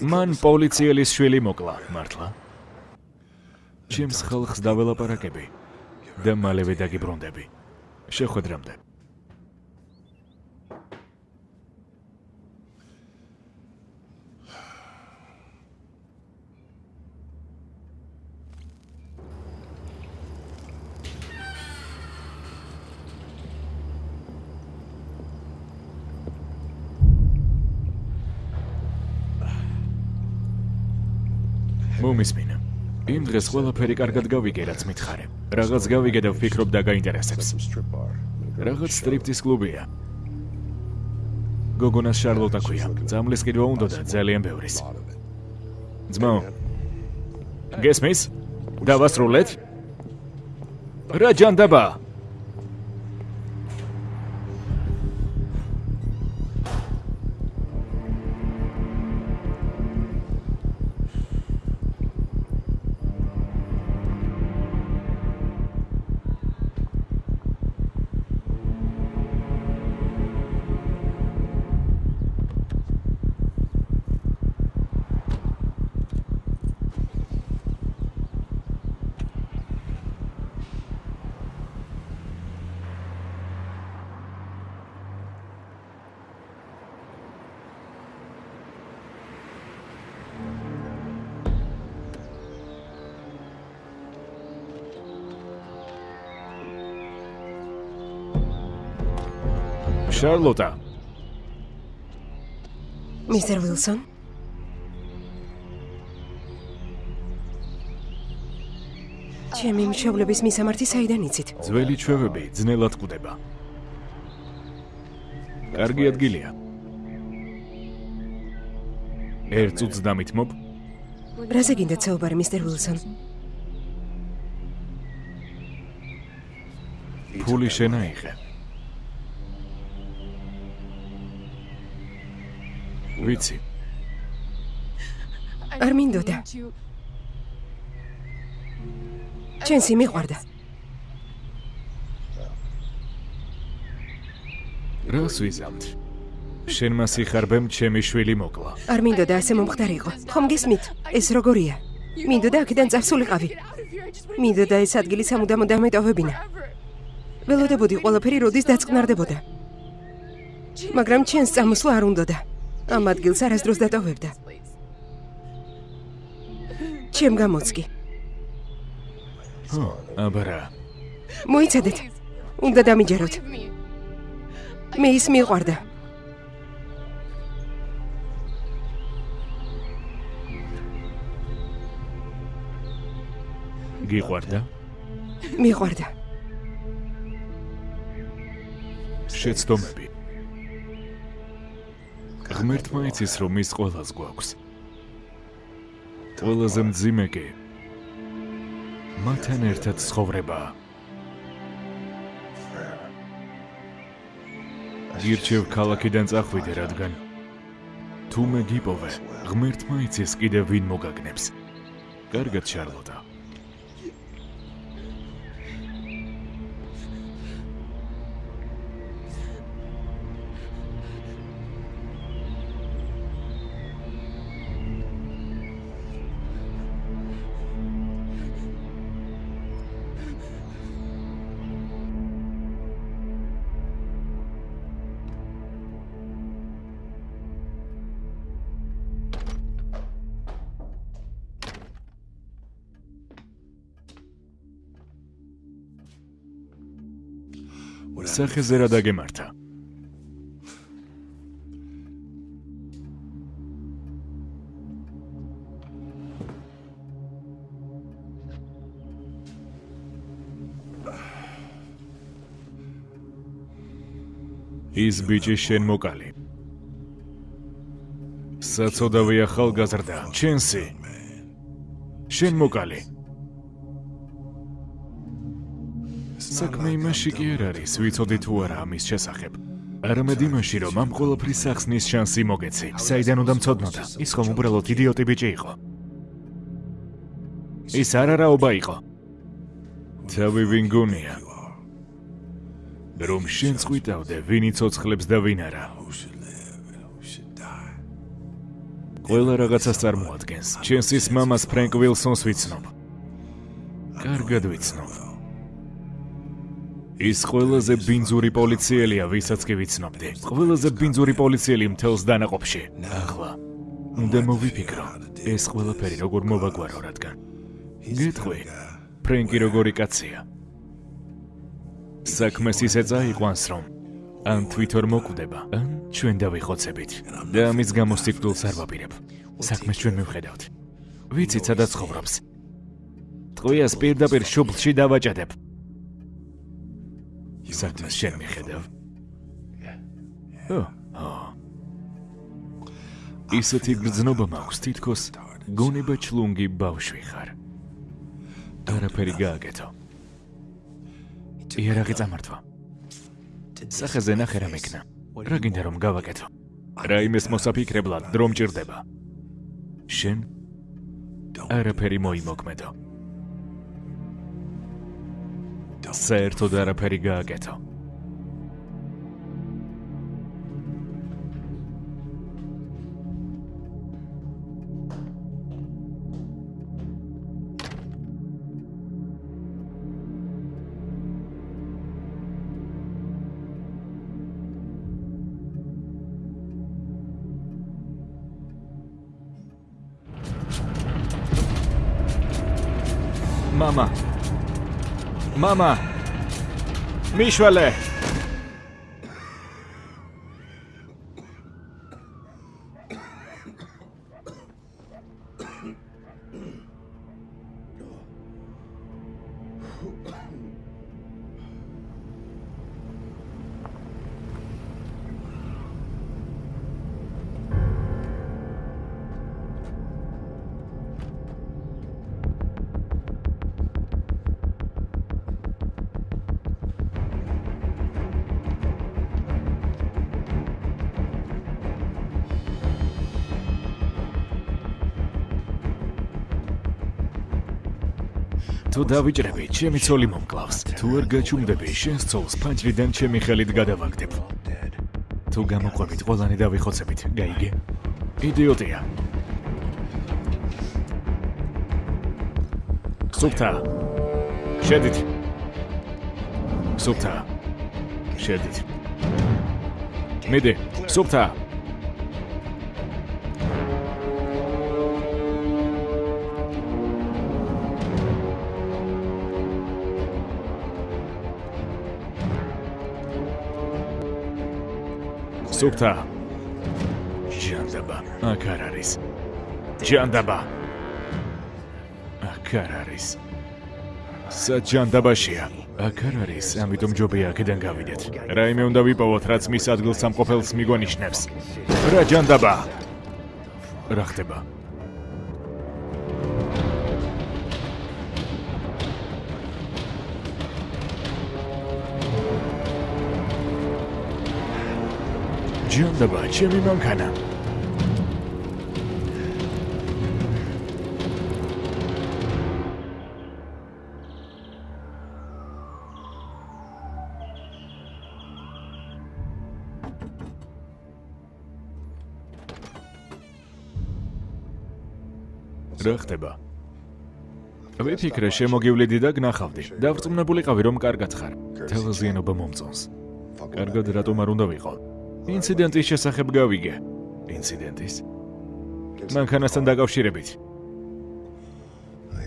მან პოლიციელის შვილი მოკლა, მართლა? ჩემს ხალხს დაველაპარაკები და მალევე დაგიბრუნდები. შეხვედრამდე. იმ დღეს ყველაფერი კარგად გავიგე, რაც მითხარე. რაღაც გავიგე და ვფიქრობ strip bar. რაღაც სტრიპტის კლუბია. გოგონას შარლოტა ქვია. ძამლის კიდვა უნდა და ძალიან ბევრის. Ძმაო. გესმის? დავასრულეთ? რა ჯანდაბა? შარლოტა, მისტერ ვილსონ? ჩემი მშობლების მისამართი საიდან იცით? ძველი ჩვევები ძნელად კვდება. კარგი ადგილია. ერთ წუთს დამითმობ, რაზე გინდათ საუბარი, მისტერ ვილსონ? ფული შენაიღე. ვიცი, არ მინდოდა. ჩვენს იმიყვარდა. რას ვიზამთ? შენ მას იხარბემ ჩემი შვილი მოკლა. არ მინდოდა ასე მომხდარიყო. ხომ გესმით? ეს როგორია? მინდოდა აქედან წასულიყავი. მინდოდა ეს ადგილი სამუდამოდ დამეტოვებინა. ველოდებოდი ყველაფერი როდის დაწყნარდებოდა. მაგრამ ჩვენს წამოსვლა არ უნდოდა. ამ ადგილს არასდროს დატოვებდა. ჩემ გამოც კი. ხო, აბარა. მოიცადეთ. უნდა დამიჯეროთ. მე ის მიყვარდა. გიყვარდა? მიყვარდა. შეცდომები. ღმერთმა იცის რომ ის ყოველას გვაქვს. ყველაზე მძიმე კი მათთან ერთად ცხოვრება. გირჩევ ქალაქიდან წახვიდე, რადგან თუ მე გიპოვე, ღმერთმა იცის კიდე ვინ მოგაგნებს. კარგად, შარლოტა. სახეზე რა დაგემართა? ის ბიჭი შენ მოკალი. საწოდავი ახალგაზრდა, ჩენსი. შენ მოკალი. საქმე იმაში კი არ არის, ვიცოდი თუ არა ამის შესახებ. არამედ იმაში, რომ ამ ყოველფრის სახსნის შანსი მოგეცი. საიდან უნდა მწოდნოდა? ის ხომ უბრალოდ იდიოტი ბიჭი იყო. ის არ არაობა იყო. თავი ვინ გონია? რომ შენ წვიტავდე, ვინ იცოცხლებს და ვინ არა. ყველა რაღაცას წარმოადგენს. ჩენსის მამას ფრენკ ვილსონს ვიცნობ. კარგად ვიცნობ. ის ყველაზე ბინძური პოლიციელია, ვისაც კი ვიცნობდი. ყველაზე ბინძური პოლიციელი მთელს დანაყოფში. ახლა უნდა მოვიფიქრო, ეს ყველაფერი როგორ მოვაგვარო, რადგან გეტყვი, ფრენკი როგორი კაცია. საქმეს ისე წაიყვანს, რომ ან თვითონ მოკვდება, ან ჩვენ დავიხოცებით. და ამის გამო სიკვდილს არ ვაპირებ. საქმეს ჩვენ მივხედავთ. ვიცით სადაც ცხოვრობს. ტყვიას პირდაპირ შუბლში დავაჭადებ. საქმეს შენ მიხედავ. ო, ისეთი გრძნობა მაქვს თითქოს გონება ჩლუნგი ბავშვი ხარ. არაფერი გააკეთო. იარაღი წამართვა. სახეზე ნახე რა მეკნა. რა გინდა რომ გავაკეთო? რაიმეს მოსაფიქრებლად დრო მჭირდება. შენ არაფერი მოიმოქმედო. საერთოდ არაფერი გააკეთო. Mama, Mișoale, თუ დავიჭრები, ჩემი ცოლი მომკლავს. თუ არ გაჩუმდები, შენს ცოლს ფანჯრიდან ჩემი ხელით გადავაგდებ. თუ გამოყვებით, ყველანი დავიხოცებით, გაიგე? იდიოტია. სუფთა. შედით. სუფთა. შედით. მიდი, სუფთა. სუფთა. ჯანდაბა აქ არ არის. ჯანდაბა. აქ არ არის. საჯანდაბაშია აქ არ არის. ამიტომ ჯობია აქედან გავიდეთ. რაიმე უნდა ვიპოვოთ რაც მის ადგილს სამყოფელს მიგვანიშნებს რა ჯანდაბა? რა ხდება ჯანდაბა ჩემი მანქანა რა ხდება? ვიფიქრე შემოგივლიდი და გნახავდი. დავრწმუნებულიყავი რომ კარგად ხარ. თელზიანობა მომწონს. კარგად რატომ არ უნდა ვიყო? ინციდენტის შესახებ გავიგე. ინციდენტის? მანქანასთან დაკავშირებით.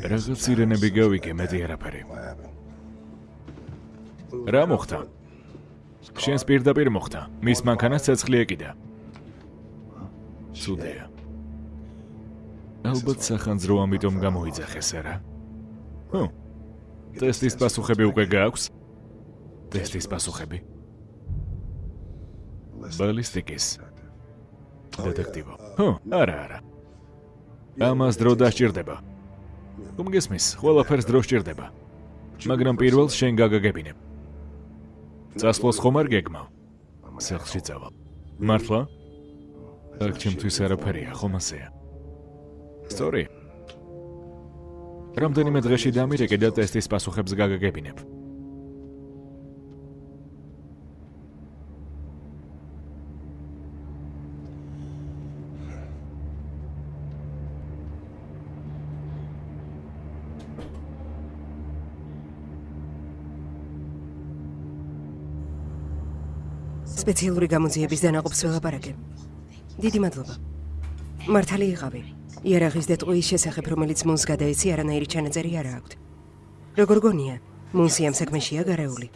რაღაც სირენები გავიგე, მეტი არაფერი. რა მოხდა? შენს პირდაპირ მოხდა. მის მანქანას ცეცხლი ეკიდა. ცუდია. ალბათ სახანძრო ამიტომ გამოიძახეს, არა? ჰო. ტესტის პასუხები უკვე გააქვს? ტესტის პასუხები? ბალისტიკის დეტექტივო. ჰო, არა, არა. ამას დრო დასჭირდება. უმგესმის, ყველაფერს დრო სჭირდება. მაგრამ პირველს შენ გაგაგებინებ. წასვლას ხომ არ გეგმავ? სახლში წავალ. მართლა? აქ ჩემთვის არაფერია, ხომ ასეა? სწორი. რამდენიმე დღეში დამირეკე და ტესტის პასუხებს გაგაგებინებ. სპეციალური გამოძიების დანაყოფს ველაპარაკე. დიდი მადლობა. მართალი იყავი. იარაღის დეტყვის შესახებ, რომელიც მუნს გადაეცი, არანაირი ჩანაწერი არ აქვს. როგორ გონია? მუნსი ამ საქმეშია გარეული.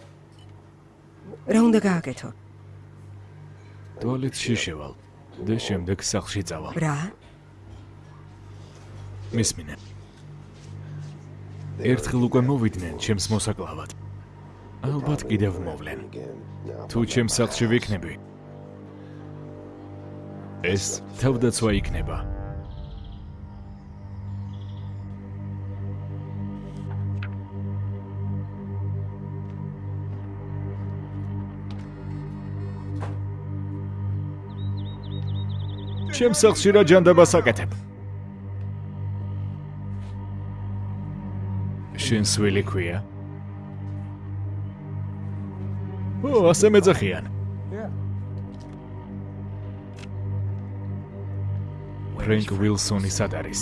რა უნდა გააკეთო? ტუალეტში შევალ და შემდეგ სახლში წავალ. რა? მისმინე. ერთხელ უკვე მოვიდნენ ჩემს მოსაკლავად. ალბათ კიდევ მოვლენ. თუ ჩემს სახლში ვიქნები, ეს თავდაცვა იქნება. ჩემს სახლში რა ჯანდაბას აკეთებ? შენ სვილი ქვია? ო, ასე მეძახიან. ფრენკ ვილსონი სად არის?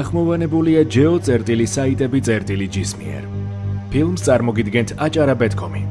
გახმოვანებულია ჯეო წერტილი საიტები წერტილი ჯისმიერ. ფილმს წარმოგიდგენთ აჭარა.com-ი.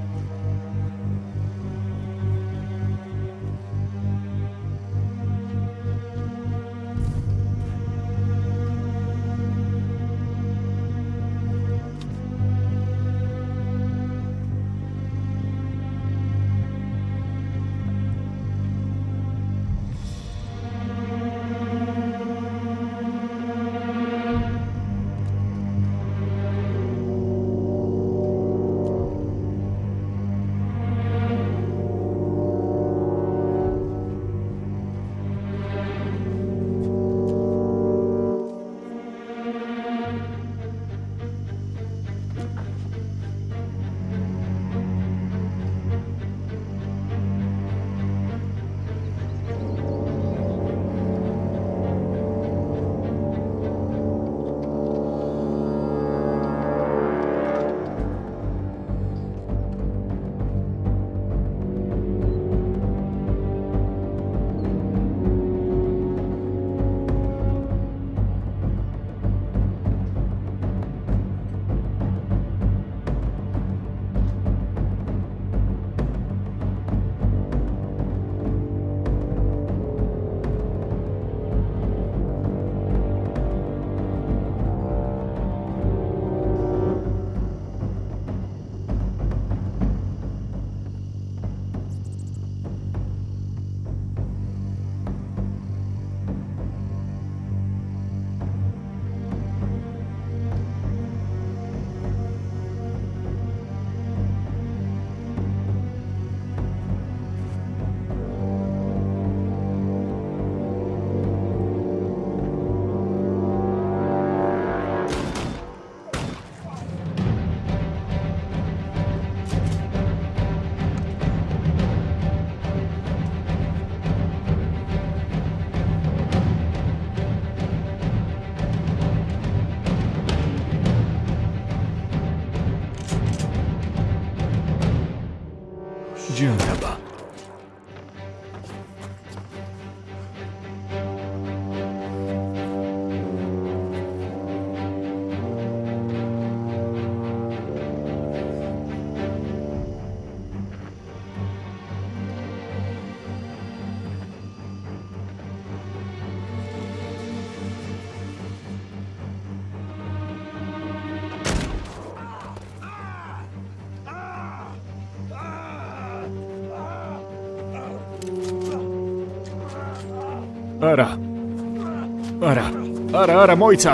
არა, არა, მოიცა.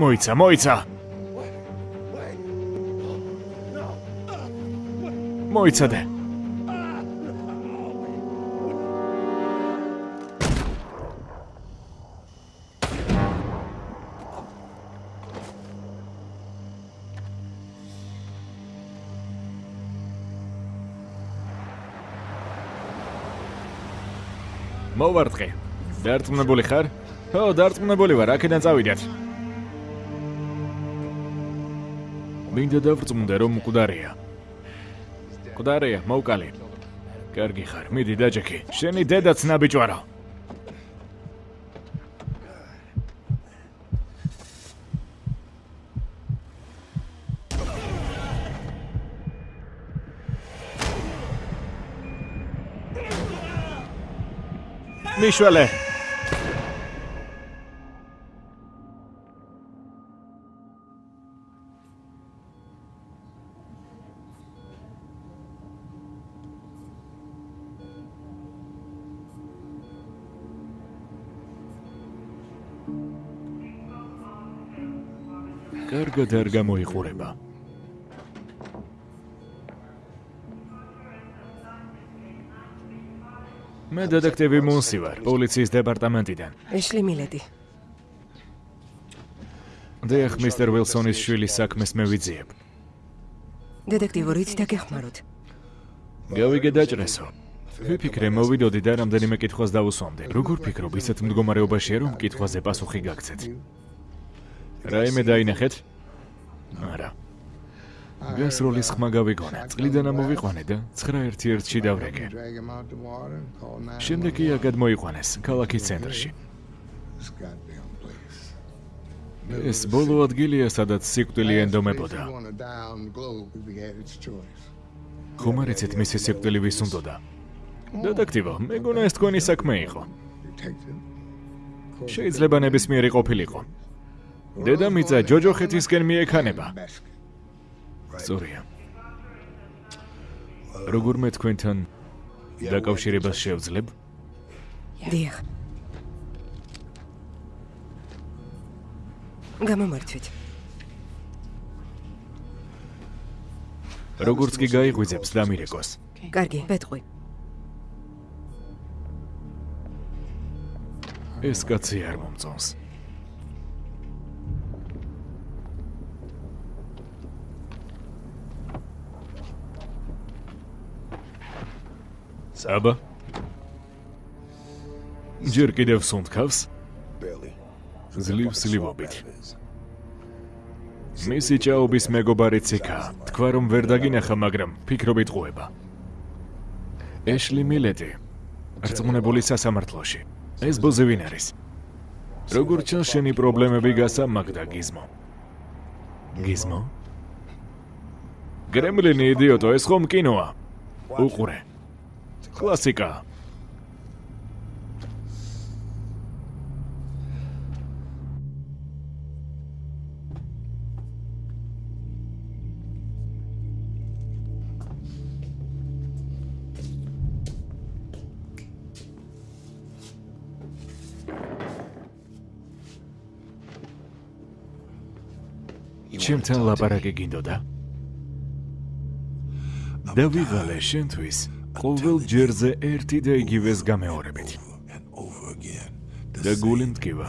მოიცა, მოიცა. მოიცადე. მოვარტყე. დარწმუნებული ხარ? ხო, დარწმუნებული ვარ, აქედან წავიდეთ. მინდა დავწმუნდე რომ მკვდარია. მკვდარია, მოვკალი. კარგი ხარ, მიდი დაჯექი. შენი დედაც ნაბიჯვარა. მიშველე კარგად არ გამოიყურება. მე დედექტივი მუნსი ვარ, პოლიციის დეპარტამენტიდან. ეშლი მილედი. დიახ, მისტერ ვილსონის შვილის საქმეს მე ვიძიებ. დედექტივო რით დაგეხმაროთ? გავიგე დაჭრესო. ვიფიქრე მოვიდოდი და რამდენიმე კითხვას დავუსვამდი. როგორ ფიქრობ, ისეთ მდგომარეობაშია რომ კითხვაზე პასუხი გაგცეთ? რაიმე დაინახეთ? არა. გასროლის ხმა გავიგონა. წყლიდან ამოვიყვანე და 9-1-1-ში დავრეკე. შემდეგ კი აგად მოიყვანეს ქალაქის ცენტრში. ეს ბოლო ადგილია, სადაც სიკვდილი ენდომებოდა. ხომ არ იცით მისი სიკვდილი ვის უნდოდა? დედექტივო, მეგონა ეს თქვენი საქმე იყო. შეიძლება ნებისმიერი ყოფილიყო. დედამიწა ჯოჯოხეთისკენ მიექანება. სწორია. როგორ მე თქვენთან დაკავშირებას შევძლებ? დიახ. გამომართვით. როგორც კი გაიღვიძებს დამირეკოს. კარგი, პეტყვი. ეს კაცი არ მომწონს. წაბა. ჯერ კიდევ სუნთქავს? ძლივს ძლივობით. მისი ჭაობის მეგობარიც იქაა. თქვა რომ ვერ დაგინახა, მაგრამ ფიქრობით ყובה. ეშლი მილეტი რწმუნებული სასამართლოში. ეს ბოზი ვინ არის? როგორ ჩანს შენი პრობლემები გასამაგდა გიზმო? გიზმო? გრემლინი იდიოტო, ეს ხომ კინოა. უყურე. კლასიკა. ჩემთან ლაპარაკი გინდოდა? დავიღალე შენთვის ყოველ ჯერზე ერთი და იგივეს გამეორებით. და გული მტკივა,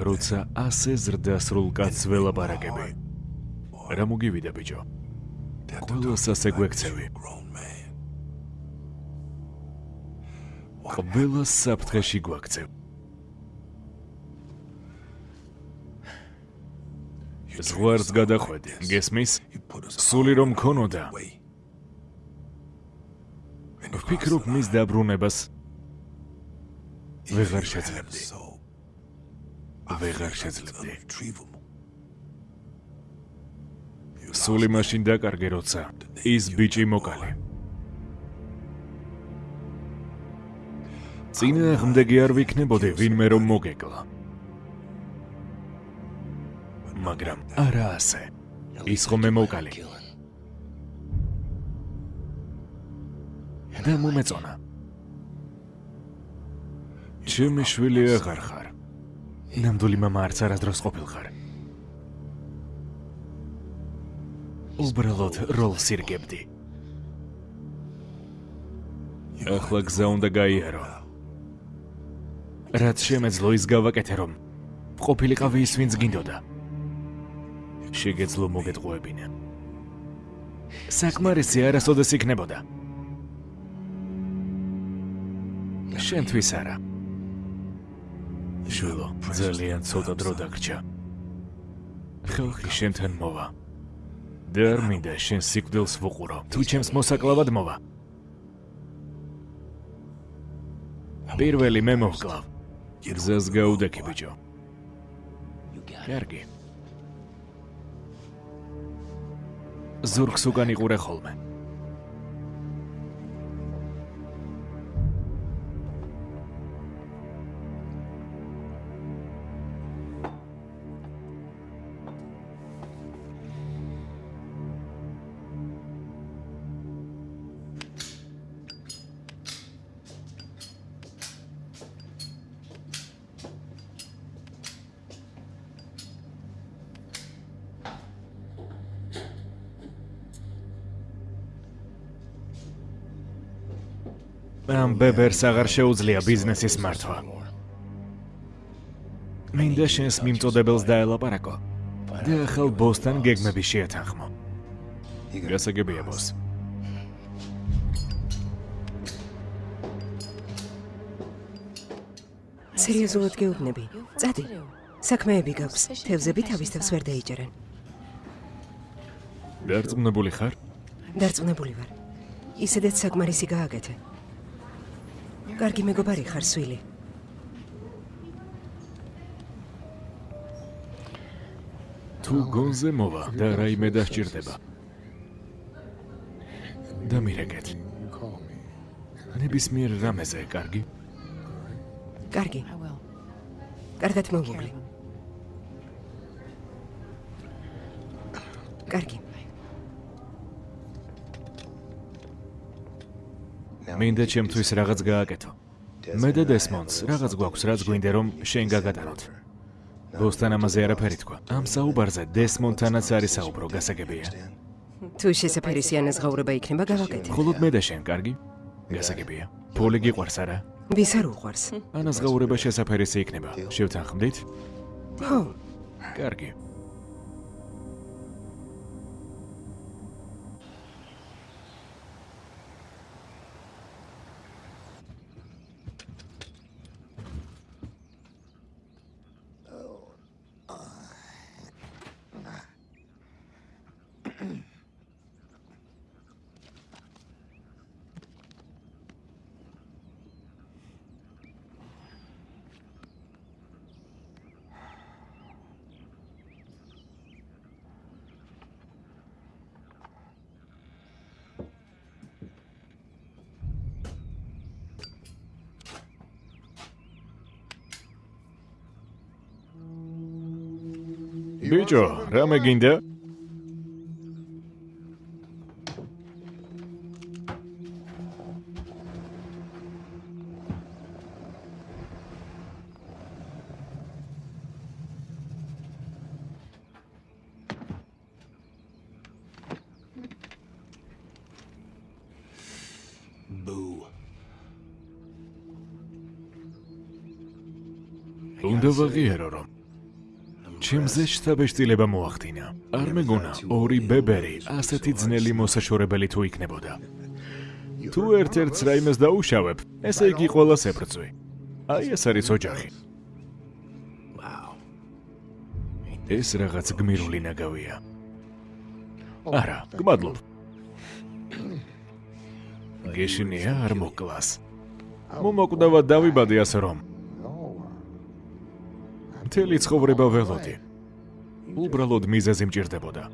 როცა ასე ზრდასრულ კაცს ველაპარაკები. რა მოგივიდა ბიჭო? ყველას ასე გვექცევი. ყველას საფრთხეში გვაქცევ. ზღვარს გადახვედი, გესმის? სული რომ ქონოდა, ვფიქრობ მის დაბრუნებას ვეღარ შეძლებდი. ვეღარ შეძლებდი. სული მაშინ დაკარგე როცა ის ბიჭი მოკალე. წინა ხმდეგი არ ვიქნებოდი ვინმე რომ მოგეკლა. მაგრამ არა ასე. ის ხომ მე მოკალე. და მომეწონა. ჩემი შვილი აღარ ხარ. ნამდვილი мама არც არასდროს ყოფილხარ. უბრალოდ როლს ირგებდი. ახლა გზა უნდა გაიარო. რაც შემეძლო ის გავაკეთე რომ ყოფილიყავი ის ვინც გინდოდა. შეგეძლო მოგეტყუებინა. საკმარისი არასოდეს იქნებოდა. შენთვის არა. შულო, ძალიან ცოტა დრო დაგრჩა. ხალხი შენთან მოვა. და არ მინდა შენ სიკვდილს ვუყურო. თუ ჩემს მოსაკლავად მოვა. პირველი მე მოვკლავ. გზას გაუდექი ბიჭო. კარგი. ზურგს უკან იყურე ხოლმე. ბებერს აღარ შეუძლია ბიზნესის მართვა. მინდა შენს მიმწოდებელს დაელაპარაკო. და ახალ ბოსთან გეგმები შეათანხმო. გასაგებია ბოს. სერიოზულად გეუბნები. წადი. საქმეები გაქვს. თევზები თავის თავს ვერ დაიჭერენ. დარწმუნებული ხარ? დარწმუნებული ვარ. ისედაც საკმარისი გააკეთე. კარგი მეგობარი ხარ, სვილი. თუ გონზე მოვა და რაიმე დასჭირდება. და მირეკეთ. ნებისმიერ რამეზე, კარგი? კარგი. კარგად მოვუგლი. კარგი. მინდა ჩემთვის რაღაც გააკეთო. მე და დესმონს რაღაც გვაქვს, რაც გვინდა რომ შენ გაგატანოთ. ბოსთან ამაზე არაფერი თქვა. ამ საუბარზე დესმონთანაც არის საუბრო, გასაგებია. თუ შესაძფერი სიანაზღაურება იქნება, გავაკეთე. მხოლოდ მე და შენ, კარგი? გასაგებია. პოლი გიყვარს არა? ვის არ უყვარს? ანაზღაურება შესაძფერისი იქნება. შევთანხმდით? ხო, კარგი. ბიჭო, რამე ჩემზე შთაბეჭდილება მოახდინა. არ მეგონა ორი ბებერი ასეთი ძნელი მოსაშორებელი თუ იქნებოდა. თუ ერთ-ერთს რაიმეს დაუშავებ, ესე იგი ყველას ებრწვი. აი ეს არის ოჯახი. ეს რაღაც გმირული ნაგავია. არა, გმადლობ. გეშინია არ მოკლას. მომოკვდავა დავიბადე ასე რომ მთელი ცხოვრება ველოდი. უბრალოდ მიზეზი მჭირდებოდა.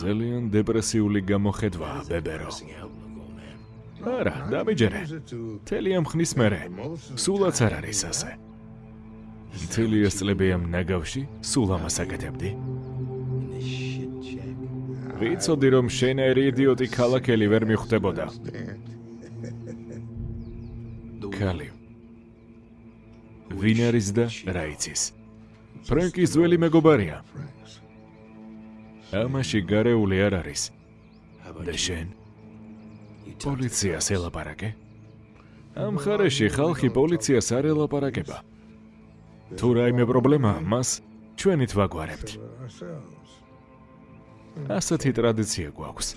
ძალიან დეპრესიული გამოხედვა, ბებერო. არა, დამიჯერე. მთელი ამ ხნის მერე სულაც არ არის ასე. მთელი ეს წლები ამ ნაგავში სულ ამას აკეთებდი. ვიცოდი რომ შენერი იდიოტი ქალაქელი ვერ მიხვდებოდა. კალი ვინ არის და რა იცის? ფრენკის ძველი მეგობარია. ამაში გარეული არ არის. და შენ? პოლიციას ელაპარაკე? ამ ხარეში ხალხი პოლიციას არ ელაპარაკება. თუ რაიმე პრობლემა, მას ჩვენით ვაგვარებთ. ასეთი ტრადიცია გვაქვს.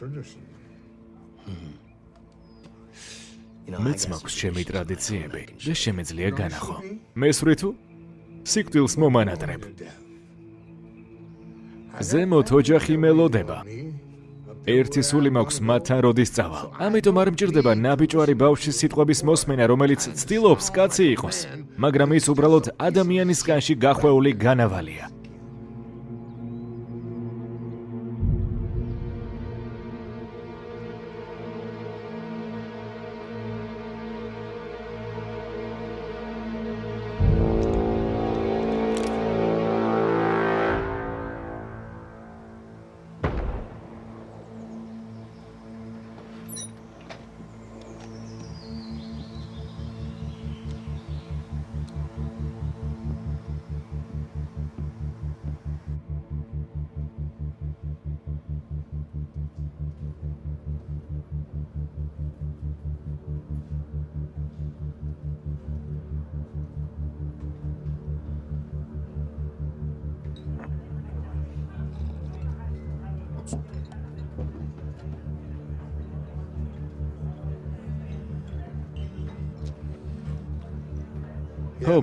მეც მაქვს ჩემი ტრადიციები და შემეძლია განახო. მესვრი თუ? სიკვდილს მომანატრებ. ზემოთ ოჯახი მელოდება. ერთი სული მაქვს მათთან როდის წავალ. ამიტომ არ მჭირდება ნაბიჯვარი ბავშვის სიტყვების მოსმენა, რომელიც ცდილობს კაცი იყოს, მაგრამ ის უბრალოდ ადამიანის კანში გახვეული განავალია.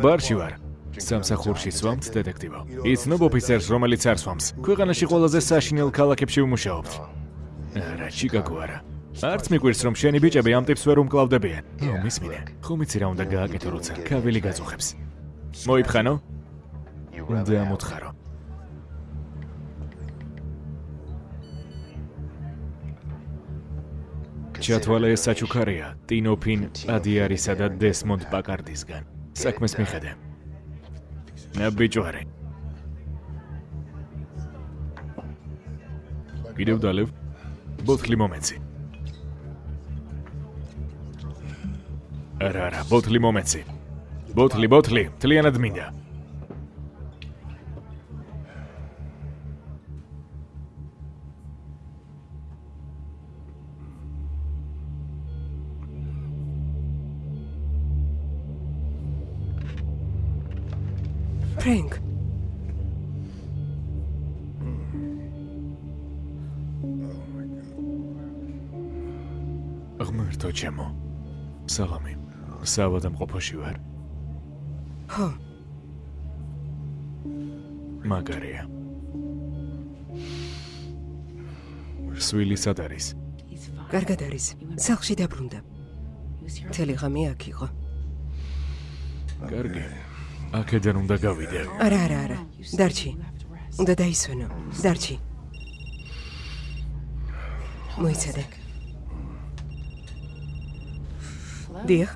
ბარში ვარ. სამსახურში სვამთ დეტექტივო. იცნობ ოფიცერს, რომელიც არ სვამს. ქვეყანაში ყველაზე საშინელ ქალაქებში ვმუშაობთ. არა, ჩიკაგო არა. არც მიგვირს რომ შენი ბიჭები ამ ტიპს ვერ უმკლავდებიან. ო, მისმინე. ხომ იცი რა უნდა გააკეთო, როცა კავილი გაწუხებს. მოიფხანო? უნდა ამოთხარო. ჩათვალე საჩუქარია ტინოფინ ადიარისა და დესმონდ პაკარდისგან. საქმეს მიხედე. ნაბიჯვარი. კიდევ დალევ. ბოთლი მომეცი. არა, არა, ბოთლი მომეცი. ბოთლი, ბოთლი, თლიანად მინდა. ფრენკ ღმერთო ჩემო. სალამი. საავადმყოფოში ვარ. ხო მაგარია. სვილი სად არის? კარგად არის სახლში დაბრუნდა მთელი ღამე აქ იყო კარგი. აქედან უნდა გავიდე. არა არა არა. დარჩი. უნდა დაისვენო. დარჩი. მოიცადე. დიახ.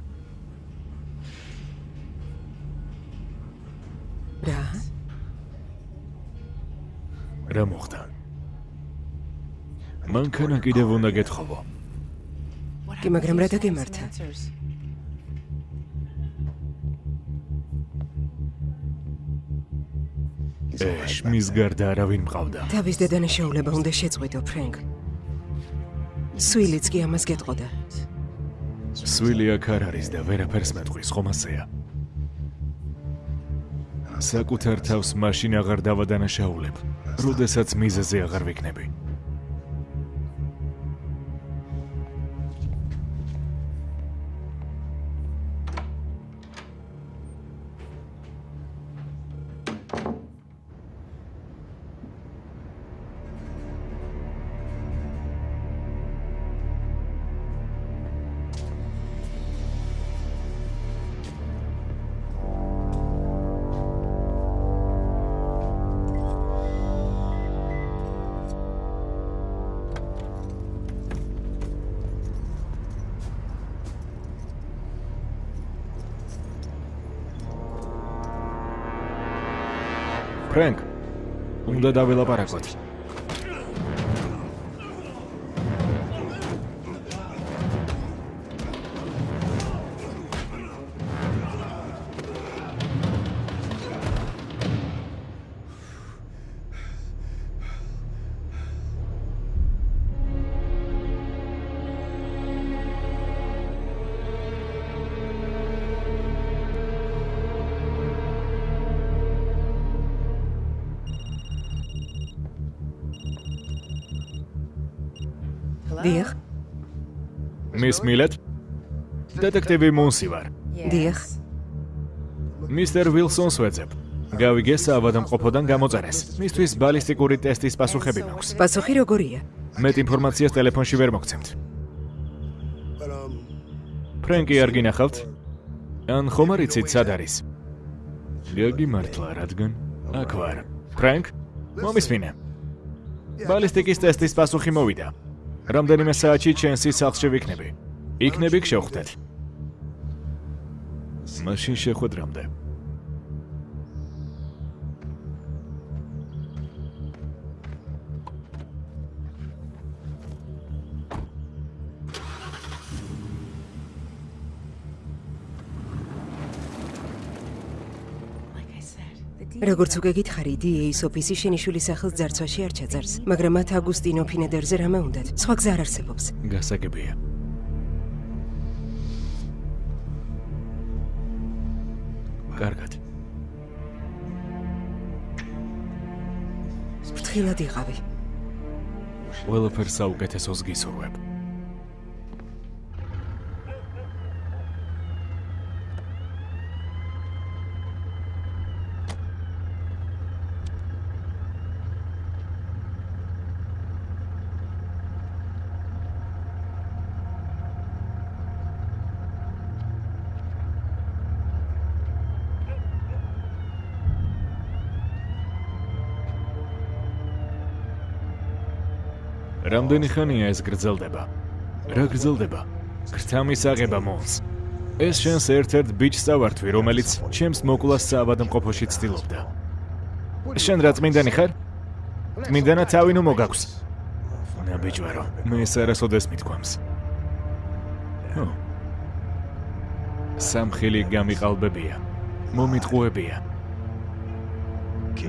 რა? რა მოხდა? მანქანა კიდევ უნდა გეთხოვო. კი მაგრამ რა დაგემართა ეშ, მის გარდა არავინ მყავდა. თავის დედანაშაულება უნდა შეწყვიტო ფრენკ სვილიც კი ამას გეტყოდა სვილი აქ არ არის და ვერაფერს მეტყვის, ხომ ასეა? საკუთარ თავს მაშინ აღარ დავადანაშაულებ, როდესაც მიზეზე აღარ ვიქნები. უნდა დაველაპარაკოთ. დიახ მის მილეთ დეტექტივი მუნსი ვარ. დიახ მისტერ ვილსონს ვეძებ. გავიგე საავადმყოფოდან გამოწერეს. მისთვის ბალისტიკური ტესტის პასუხები მაქვს. პასუხი როგორია? მეტ ინფორმაციას ტელეფონში ვერ მოგცემთ. ფრენკი არ გინახავთ? ან ხომ არ იცით სად არის? გაგიმართლა, რადგან აქ ვარ. ფრენკ, მომისმინე. ბალისტიკის ტესტის პასუხი მოვიდა. რამდენიმე საათში ჩენსი სახლში ვიქნები. იქნები გშევხვდეთ. მაშინ შეხვედრამდე. როგორც უკვე გითხარი, DA-ის ოფისი შენიშვილის სახელს ძარცვაში არ ჩაძარს, მაგრამ მათ აგუსტინო ფინედერზე რამე უნდათ. სხვა გზა არ არსებობს. გასაგებია. კარგად. ფრთხილად იყავი. ყველაფერს საუკეთესოს გისურვებ. რამდენი ხანია ეს გრძელდება? რა გრძელდება? გრთამის აღება მომს. ეს შენს ერთ-ერთ ბიჭს წავართვი, რომელიც ჩემს მოკვლას საავადმყოფოში ცდილობდა. შენ რა წმინდანი ხარ? წმინდანა თავი ნუ მოგაქვს. ნაბიჯვარო, მე ეს არასოდეს მithქვამს. ო. სამხილი გამიყალბებია. მომიტყუებია.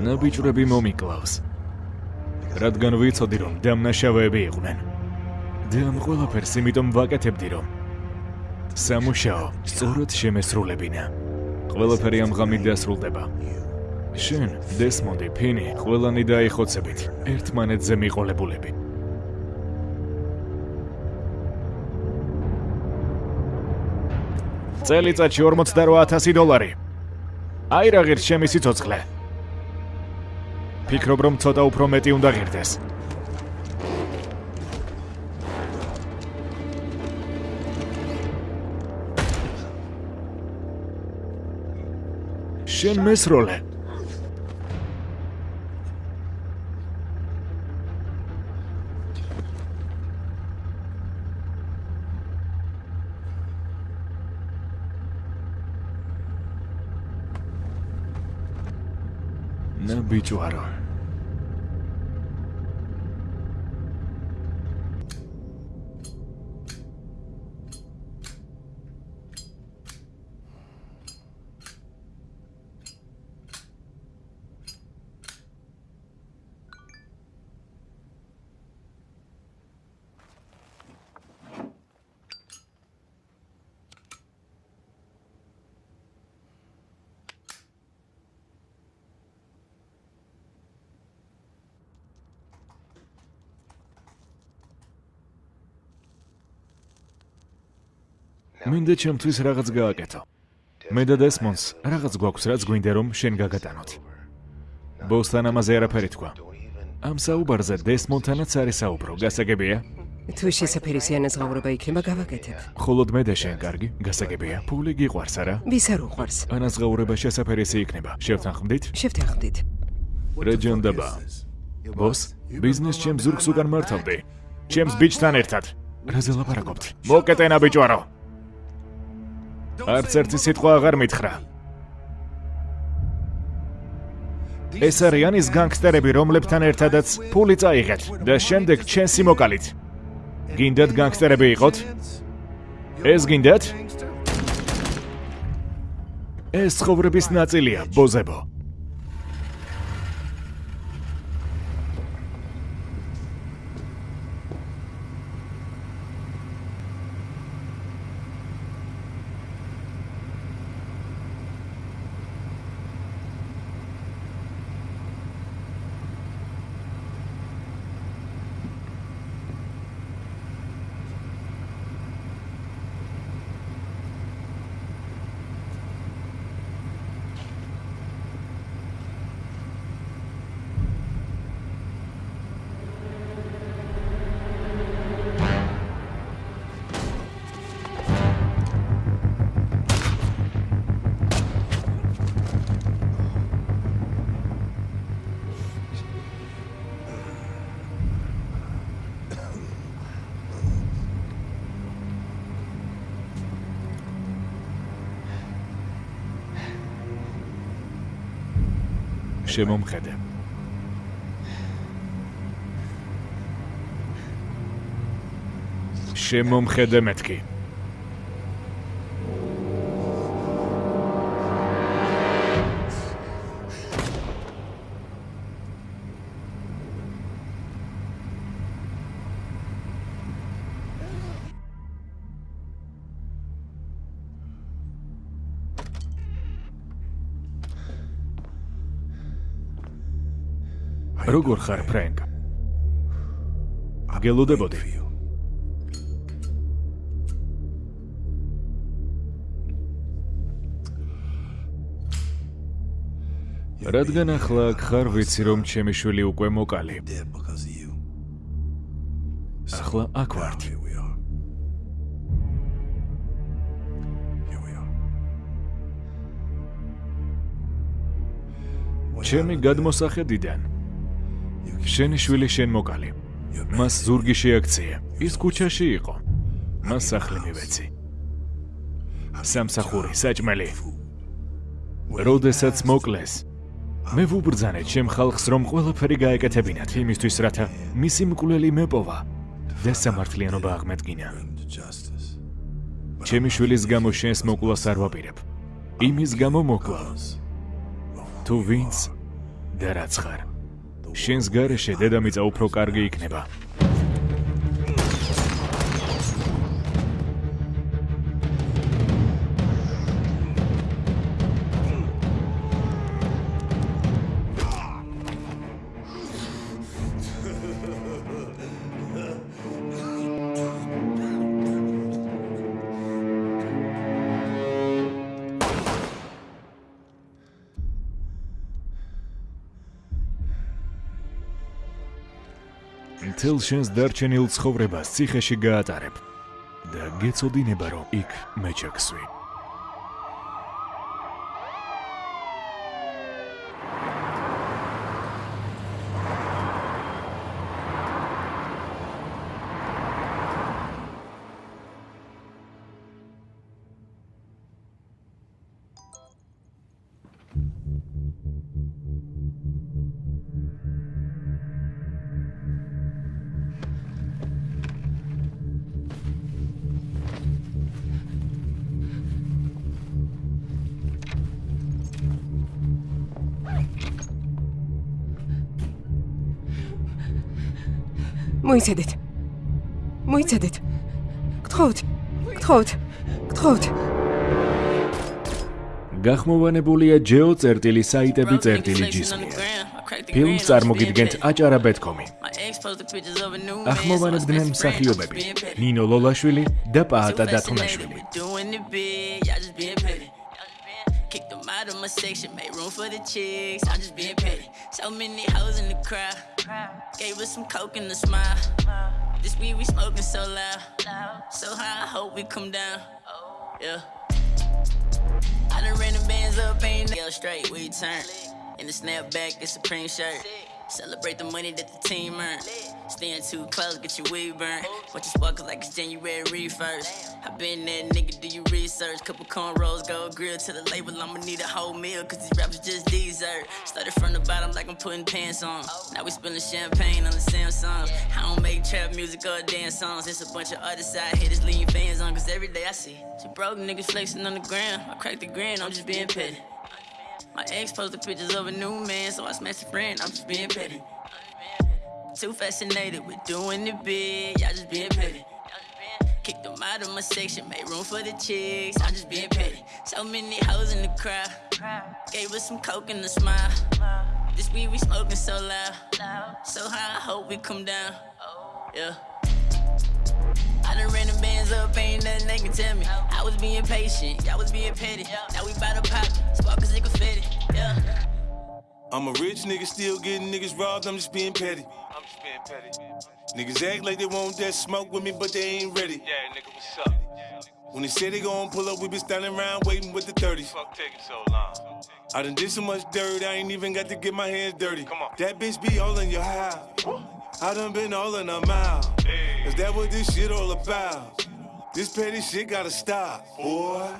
ნაბიჯვრები მომიკლავს. რადგან ვიცოდი რომ დამნაშავეები იყვნენ. და ამ ყველაფერს იმიტომ ვაკეთებდი რომ სამუშაო სწორად შემესრულებინა. ყველაფერი ამ ღამით დასრულდება. შენ, დესმონდი, ფინი, ყველანი დაიხოცებით, ერთმანეთზე მიყოლებულები. წელიწადში 48000 დოლარი. აი რა ღირს ჩემი სიცოცხლე. ფიქრობ, რომ ცოტა უფრო მეტი უნდა ღირდეს. შენ მესროლე. ნა ბიჭო არა მინდა ჩემთვის რაღაც გააკეთო. მე და დესმონს რაღაც გვაქვს, რაც გვინდა რომ შენ გაგატანოთ. ბოსთან ამაზე არაფერი თქვა. ამ საუბარზე დესმონთანაც არის საუბრო, გასაგებია? თუ შესაძფერისიანას ღაურება იქნება გავაკეთებ. ხოლოდ მე და შენ, კარგი, გასაგებია. ფული გიყვარს არა? ვის არ უყვარს? ანას ღაურება შესაძფერისი იქნება. შევთანხმდით? შევთანხმდით. რეჯონდაბა. ბოს, ბიზნეს ჩემს ზურგს უკან მართავდი. ჩემს ბიჭთან ერთად. რაზე ლაპარაკობთ? მოკეტენა ბიჭვარო. არც ერთი სიტყვა აღარ მითხრა. ეს არიან ის განგსტერები, რომლებთან ერთადაც ფული წაიღეთ და შემდეგ ჩვენ სიმოკალით. გინდათ განგსტერები იყოთ? ეს გინდათ? ეს ცხოვრების ნაწილია, ბოზებო. შემომხედე. შემომხედე მეთქი. როგორ ხარ, ფრენკ? გელოდებოდი. რადგან ახლა აქ ხარ, ვიცი რომ ჩემი შვილი უკვე მოკალი. Ახლა აქ ვართ. Are. ჩემი გადმოსახედიდან შენი შვილი შენ მოკალი. მას ზურგი შეაქცია. ის ქუჩაში იყო. მას სახლი მივეცი. სამსახური, საჭმელი. როდესაც მოკლეს, მე ვუბრძანე ჩემ ხალხს რომ ყველაფერი გაეკეთებინათ იმისთვის, რათა მისი მკვლელი მეპოვა და სამართლიანობა justice. ჩემი შვილის გამო შენს მოკვლას არ ვაპირებ. იმის გამო მოკლავ. თუ ვინც და რაც ხარ. შენს გარეშე დედამიწა უფრო კარგი იქნება. მთელ შენს დარჩენილ ცხოვრებას ციხეში გაატარებ და გეცოდინება რომ იქ მე მოიცადეთ. მოიცადეთ. გთხოვთ. გთხოვთ. გთხოვთ. გახმოვანებულია ჯეო წერტილი საიტები წერტილი ჯისმი. ფილმს წარმოგიდგენთ აჭარა ბეთკომი. ახმოვანებდნენ მსახიობები: ნინო ლოლაშვილი და პაატა დათუნაშვილი. My section, make room for the chicks. I'm just being petty. So many hoes in the crowd. Gave us some coke and a smile. This weed we smoking so loud. So high, I hope we come down. Yeah. I done ran the bands up, ain't no straight, we turn. In the snapback, the supreme shirt. Celebrate the money that the team earned. Staying too close, get your weed burnt. Watch your sparkles like it's January 1st. I been that nigga, do you research? Couple cornrows, go grill to the label. I'ma need a whole meal, cause these rappers just dessert. Started from the bottom like I'm putting pants on. Now we spilling champagne on the Samsung. I don't make trap music or dance songs. It's a bunch of other side hitters leaving fans on, cause every day I see two broke niggas flexing on the ground. I crack the grin, I'm just being petty. My ex posted pictures of a new man, so I smashed a friend. I'm just being petty. Too fascinated with doing it big, y'all just being petty. Kicked them out of my section, made room for the chicks. I'm just being petty. So many hoes in the crowd. Gave us some coke and a smile. This weed we smoking so loud. So high, I hope we come down. Yeah. I done ran the bands up, ain't nothing they can tell me. I was being patient, y'all was being petty. Now we bout to pop, sparkles and confetti. Yeah. I'm a rich nigga, still getting niggas robbed. I'm just being petty. I'm just being petty. Niggas act like they want that smoke with me, but they ain't ready. Yeah, nigga, what's up? When they say they gon' pull up, we been standing around waiting with the 30s. Fuck taking so long. I done did so much dirt, I ain't even got to get my hands dirty. Come on. That bitch be all in your house. I done been all in her mouth. Is that what this shit all about? This petty shit gotta stop, boy.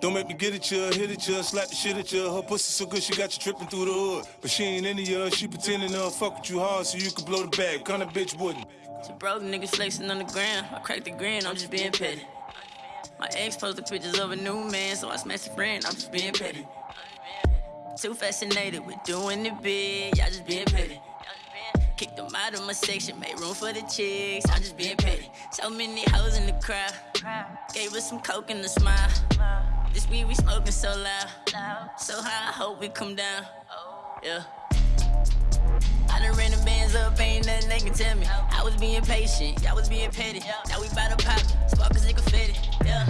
Don't make me get at you, hit at you, slap the shit at you. Her pussy so good she got you tripping through the hood. But she ain't into you, she pretending to fuck with you hard so you can blow the bag. Kind of bitch wouldn't. So bro, the niggas flexing on the ground. I cracked the grin, I'm just being petty. My ex posted pictures of a new man, so I smashed a friend, I'm just being petty. Too fascinated with doing it big, y'all just being petty. Kicked them out of my section, made room for the chicks, I'm just being petty. So many hoes in the crowd, gave us some coke and a smile. This weed we smoking so loud, so high, I hope we come down. Yeah. I done ran the bands up, ain't nothing they can tell me. I was being patient, y'all was being petty. Now we bout to pop, sparkles it confetti. Yeah.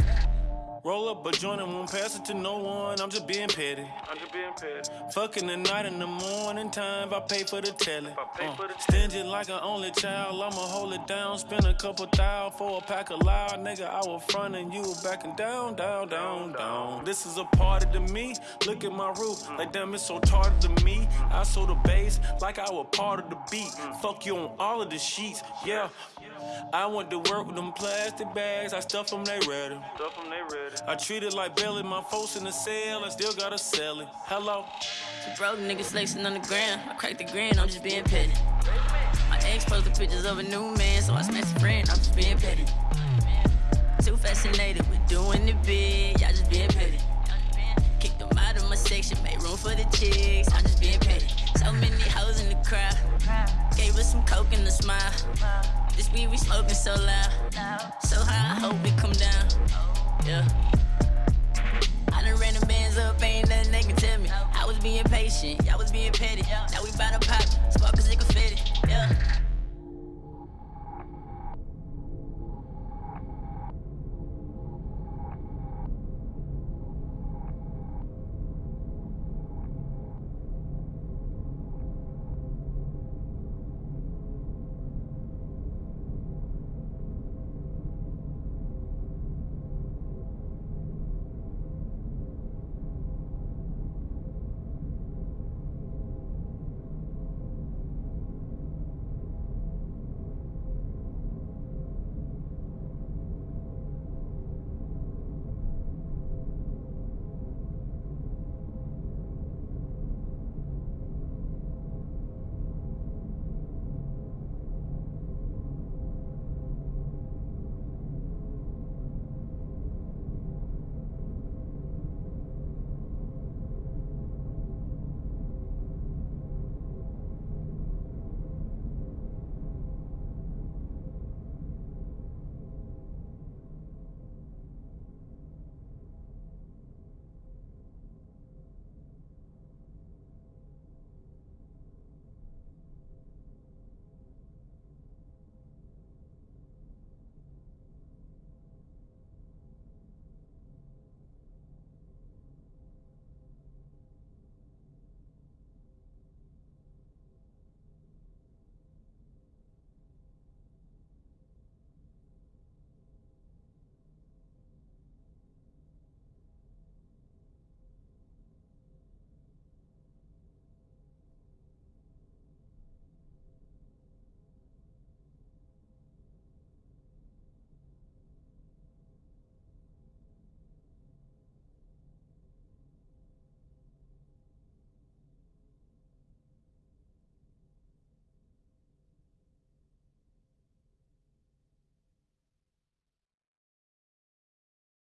Roll up a joint and won't pass it to no one. I'm just being petty. I'm just being petty. Fucking the night and the morning time. I pay for the telly. If I pay Uh, stingy like an only child. I'ma hold it down. Spend a couple thou for a pack of loud. Nigga, I was frontin', you were backing down, down, down, down. This is a party to me. Look at my roof. Like damn, it's so tardy to me. I saw the bass like I was part of the beat. Fuck you on all of the sheets. Yeah. I went to work with them plastic bags. I stuff them, they ready. Stuff them, they ready. I treat it like belly. My folks in the cell. I still gotta sell it. Hello. So broke niggas flexing on the ground. I cracked the grin, I'm just being petty. My ex posted pictures of a new man, so I smashed a friend, I'm just being petty. Too fascinated with doing it big, y'all just being petty. Kicked them out of my section, made room for the chicks, I'm just being petty. So many hoes in the crowd, gave us some coke and a smile. This weed we smoking so loud, so high, I hope we come down. Yeah. I done ran the bands up, ain't nothing they can tell me. I was being patient, y'all was being petty. Now we bout to pop, sparkles it confetti. Yeah.